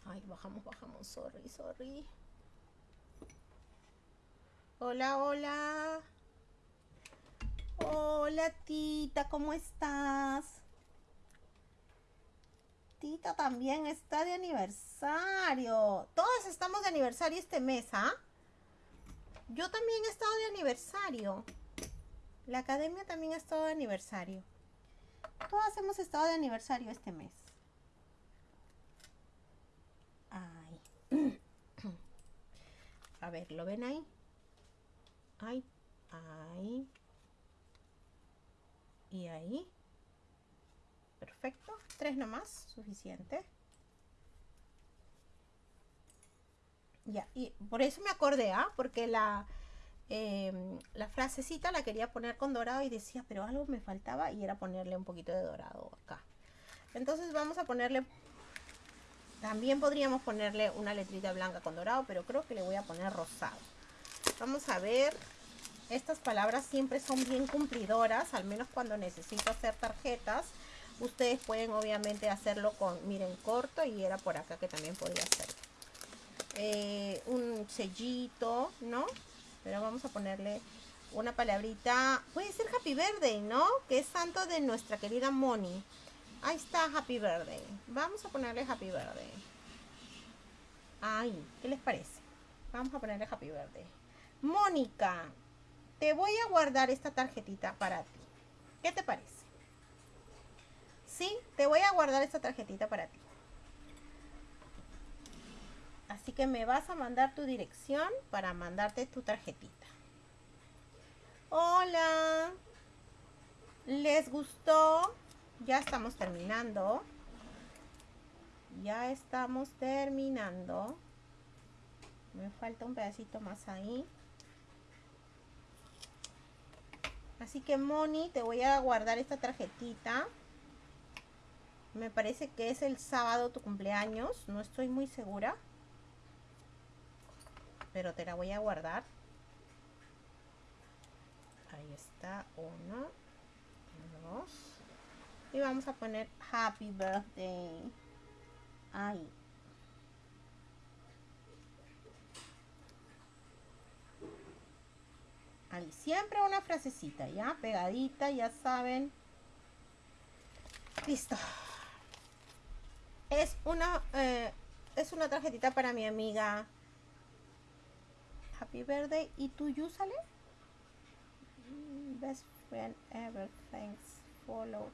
Ay, bajamos, bajamos. Sorry, sorry. Hola, hola. Hola, tita, ¿cómo estás? Tita también está de aniversario. Todos estamos de aniversario este mes, ¿ah? Yo también he estado de aniversario. La academia también ha estado de aniversario. Todas hemos estado de aniversario este mes. Ay. A ver, ¿lo ven ahí? Ay, ay y ahí. Perfecto. Tres nomás, suficiente. Ya, y por eso me acordé, ¿ah? Porque la, em, la frasecita la quería poner con dorado y decía, pero algo me faltaba y era ponerle un poquito de dorado acá. Entonces vamos a ponerle, también podríamos ponerle una letrita blanca con dorado, pero creo que le voy a poner rosado. Vamos a ver estas palabras siempre son bien cumplidoras, al menos cuando necesito hacer tarjetas. Ustedes pueden obviamente hacerlo con, miren, corto y era por acá que también podría hacer. Eh, un sellito, ¿no? Pero vamos a ponerle una palabrita. Puede ser Happy Birthday, ¿no? Que es santo de nuestra querida Moni. Ahí está Happy Birthday. Vamos a ponerle Happy Birthday. Ay, ¿qué les parece? Vamos a ponerle Happy Birthday. Mónica, te voy a guardar esta tarjetita para ti. ¿Qué te parece? Sí, te voy a guardar esta tarjetita para ti. Así que me vas a mandar tu dirección para mandarte tu tarjetita. Hola. ¿Les gustó? Ya estamos terminando. Ya estamos terminando. Me falta un pedacito más ahí. Así que Moni, te voy a guardar esta tarjetita. Me parece que es el sábado tu cumpleaños. No estoy muy segura. Pero te la voy a guardar. Ahí está. Uno. Dos. Y vamos a poner Happy Birthday. Ahí. Siempre una frasecita, ¿ya? Pegadita, ya saben. Listo. Es una, eh, es una tarjetita para mi amiga Happy Birthday. ¿Y tú, sale best friend ever. Thanks. Follow.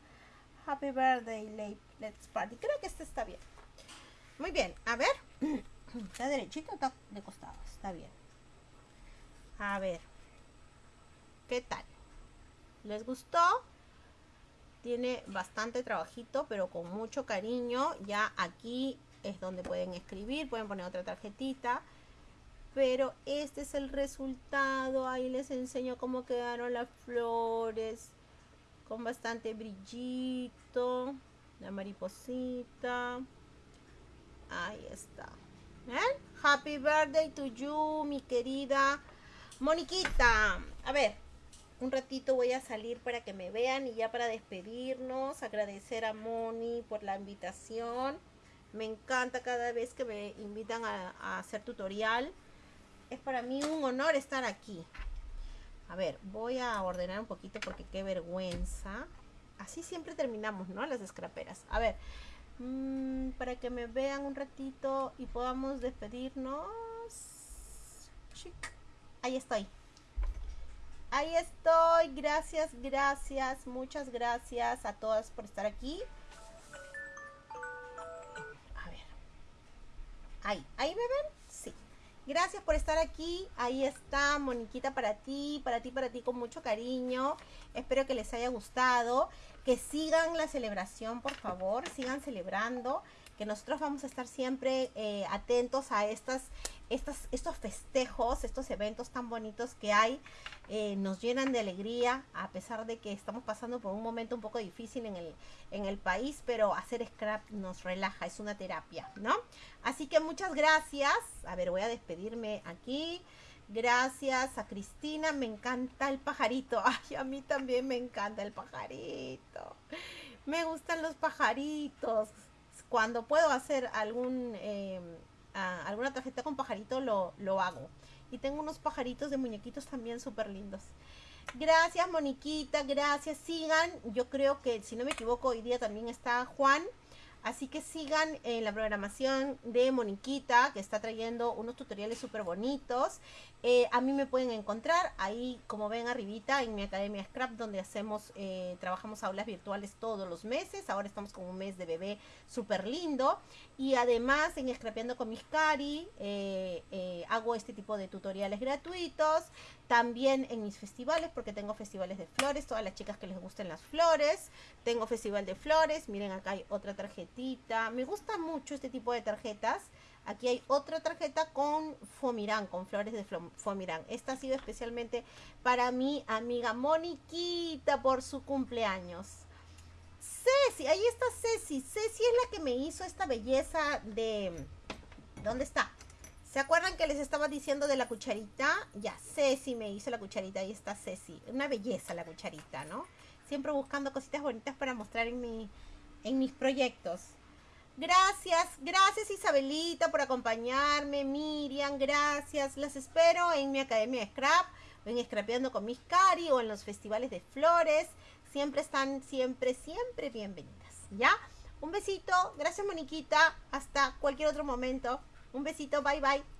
Happy birthday, let's party. Creo que este está bien. Muy bien, a ver. ¿Está derechito o está de costado? Está bien. A ver. ¿Qué tal? ¿Les gustó? Tiene bastante trabajito, pero con mucho cariño. Ya aquí es donde pueden escribir, pueden poner otra tarjetita. Pero este es el resultado. Ahí les enseño cómo quedaron las flores. Con bastante brillito. La mariposita. Ahí está. Happy birthday to you, mi querida Moniquita. A ver, un ratito voy a salir para que me vean y ya para despedirnos, agradecer a Moni por la invitación. Me encanta cada vez que me invitan a, hacer tutorial. Es para mí un honor estar aquí. A ver, voy a ordenar un poquito porque qué vergüenza. Así siempre terminamos, ¿no? Las escraperas. A ver, mm, para que me vean un ratito y podamos despedirnos. Ahí estoy. Ahí estoy. Gracias, gracias. Muchas gracias a todas por estar aquí. A ver. Ahí. ¿Ahí me ven? Sí. Gracias por estar aquí. Ahí está, Moniquita, para ti, para ti, para ti, con mucho cariño. Espero que les haya gustado. Que sigan la celebración, por favor. Sigan celebrando que nosotros vamos a estar siempre eh, atentos a estas, estas, estos festejos, estos eventos tan bonitos que hay, eh, nos llenan de alegría, a pesar de que estamos pasando por un momento un poco difícil en el, en el país, pero hacer scrap nos relaja, es una terapia, ¿no? Así que muchas gracias. A ver, voy a despedirme aquí. Gracias a Cristina, me encanta el pajarito. Ay, a mí también me encanta el pajarito. Me gustan los pajaritos cuando puedo hacer algún, em, alguna tarjeta con pajarito, lo, lo hago. Y tengo unos pajaritos de muñequitos también súper lindos. Gracias, Moniquita, gracias. Sigan, yo creo que si no me equivoco, hoy día también está Juan. Así que sigan en la programación de Moniquita, que está trayendo unos tutoriales súper bonitos. Eh, a mí me pueden encontrar ahí, como ven arribita, en mi Academia Scrap, donde hacemos, eh, trabajamos aulas virtuales todos los meses. Ahora estamos con un mes de bebé súper lindo. Y además en Scrapeando con mis Cari, eh, hago este tipo de tutoriales gratuitos. También en mis festivales, porque tengo festivales de flores, todas las chicas que les gusten las flores. Tengo festival de flores, miren acá hay otra tarjetita. Me gusta mucho este tipo de tarjetas. Aquí hay otra tarjeta con Fomirán, con flores de Fomirán. Esta ha sido especialmente para mi amiga Moniquita por su cumpleaños. Ceci, ahí está Ceci. Ceci es la que me hizo esta belleza de... ¿Dónde está? ¿Se acuerdan que les estaba diciendo de la cucharita? Ya, Ceci me hizo la cucharita. Ahí está Ceci. Una belleza la cucharita, ¿no? Siempre buscando cositas bonitas para mostrar en, en mis proyectos. Gracias, gracias Isabelita por acompañarme, Miriam, gracias. Las espero en mi academia de Scrap, en Scrapeando con mis Cari o en los festivales de flores. Siempre están, siempre, siempre bienvenidas, ¿ya? Un besito, gracias Moniquita, hasta cualquier otro momento. Un besito, bye bye.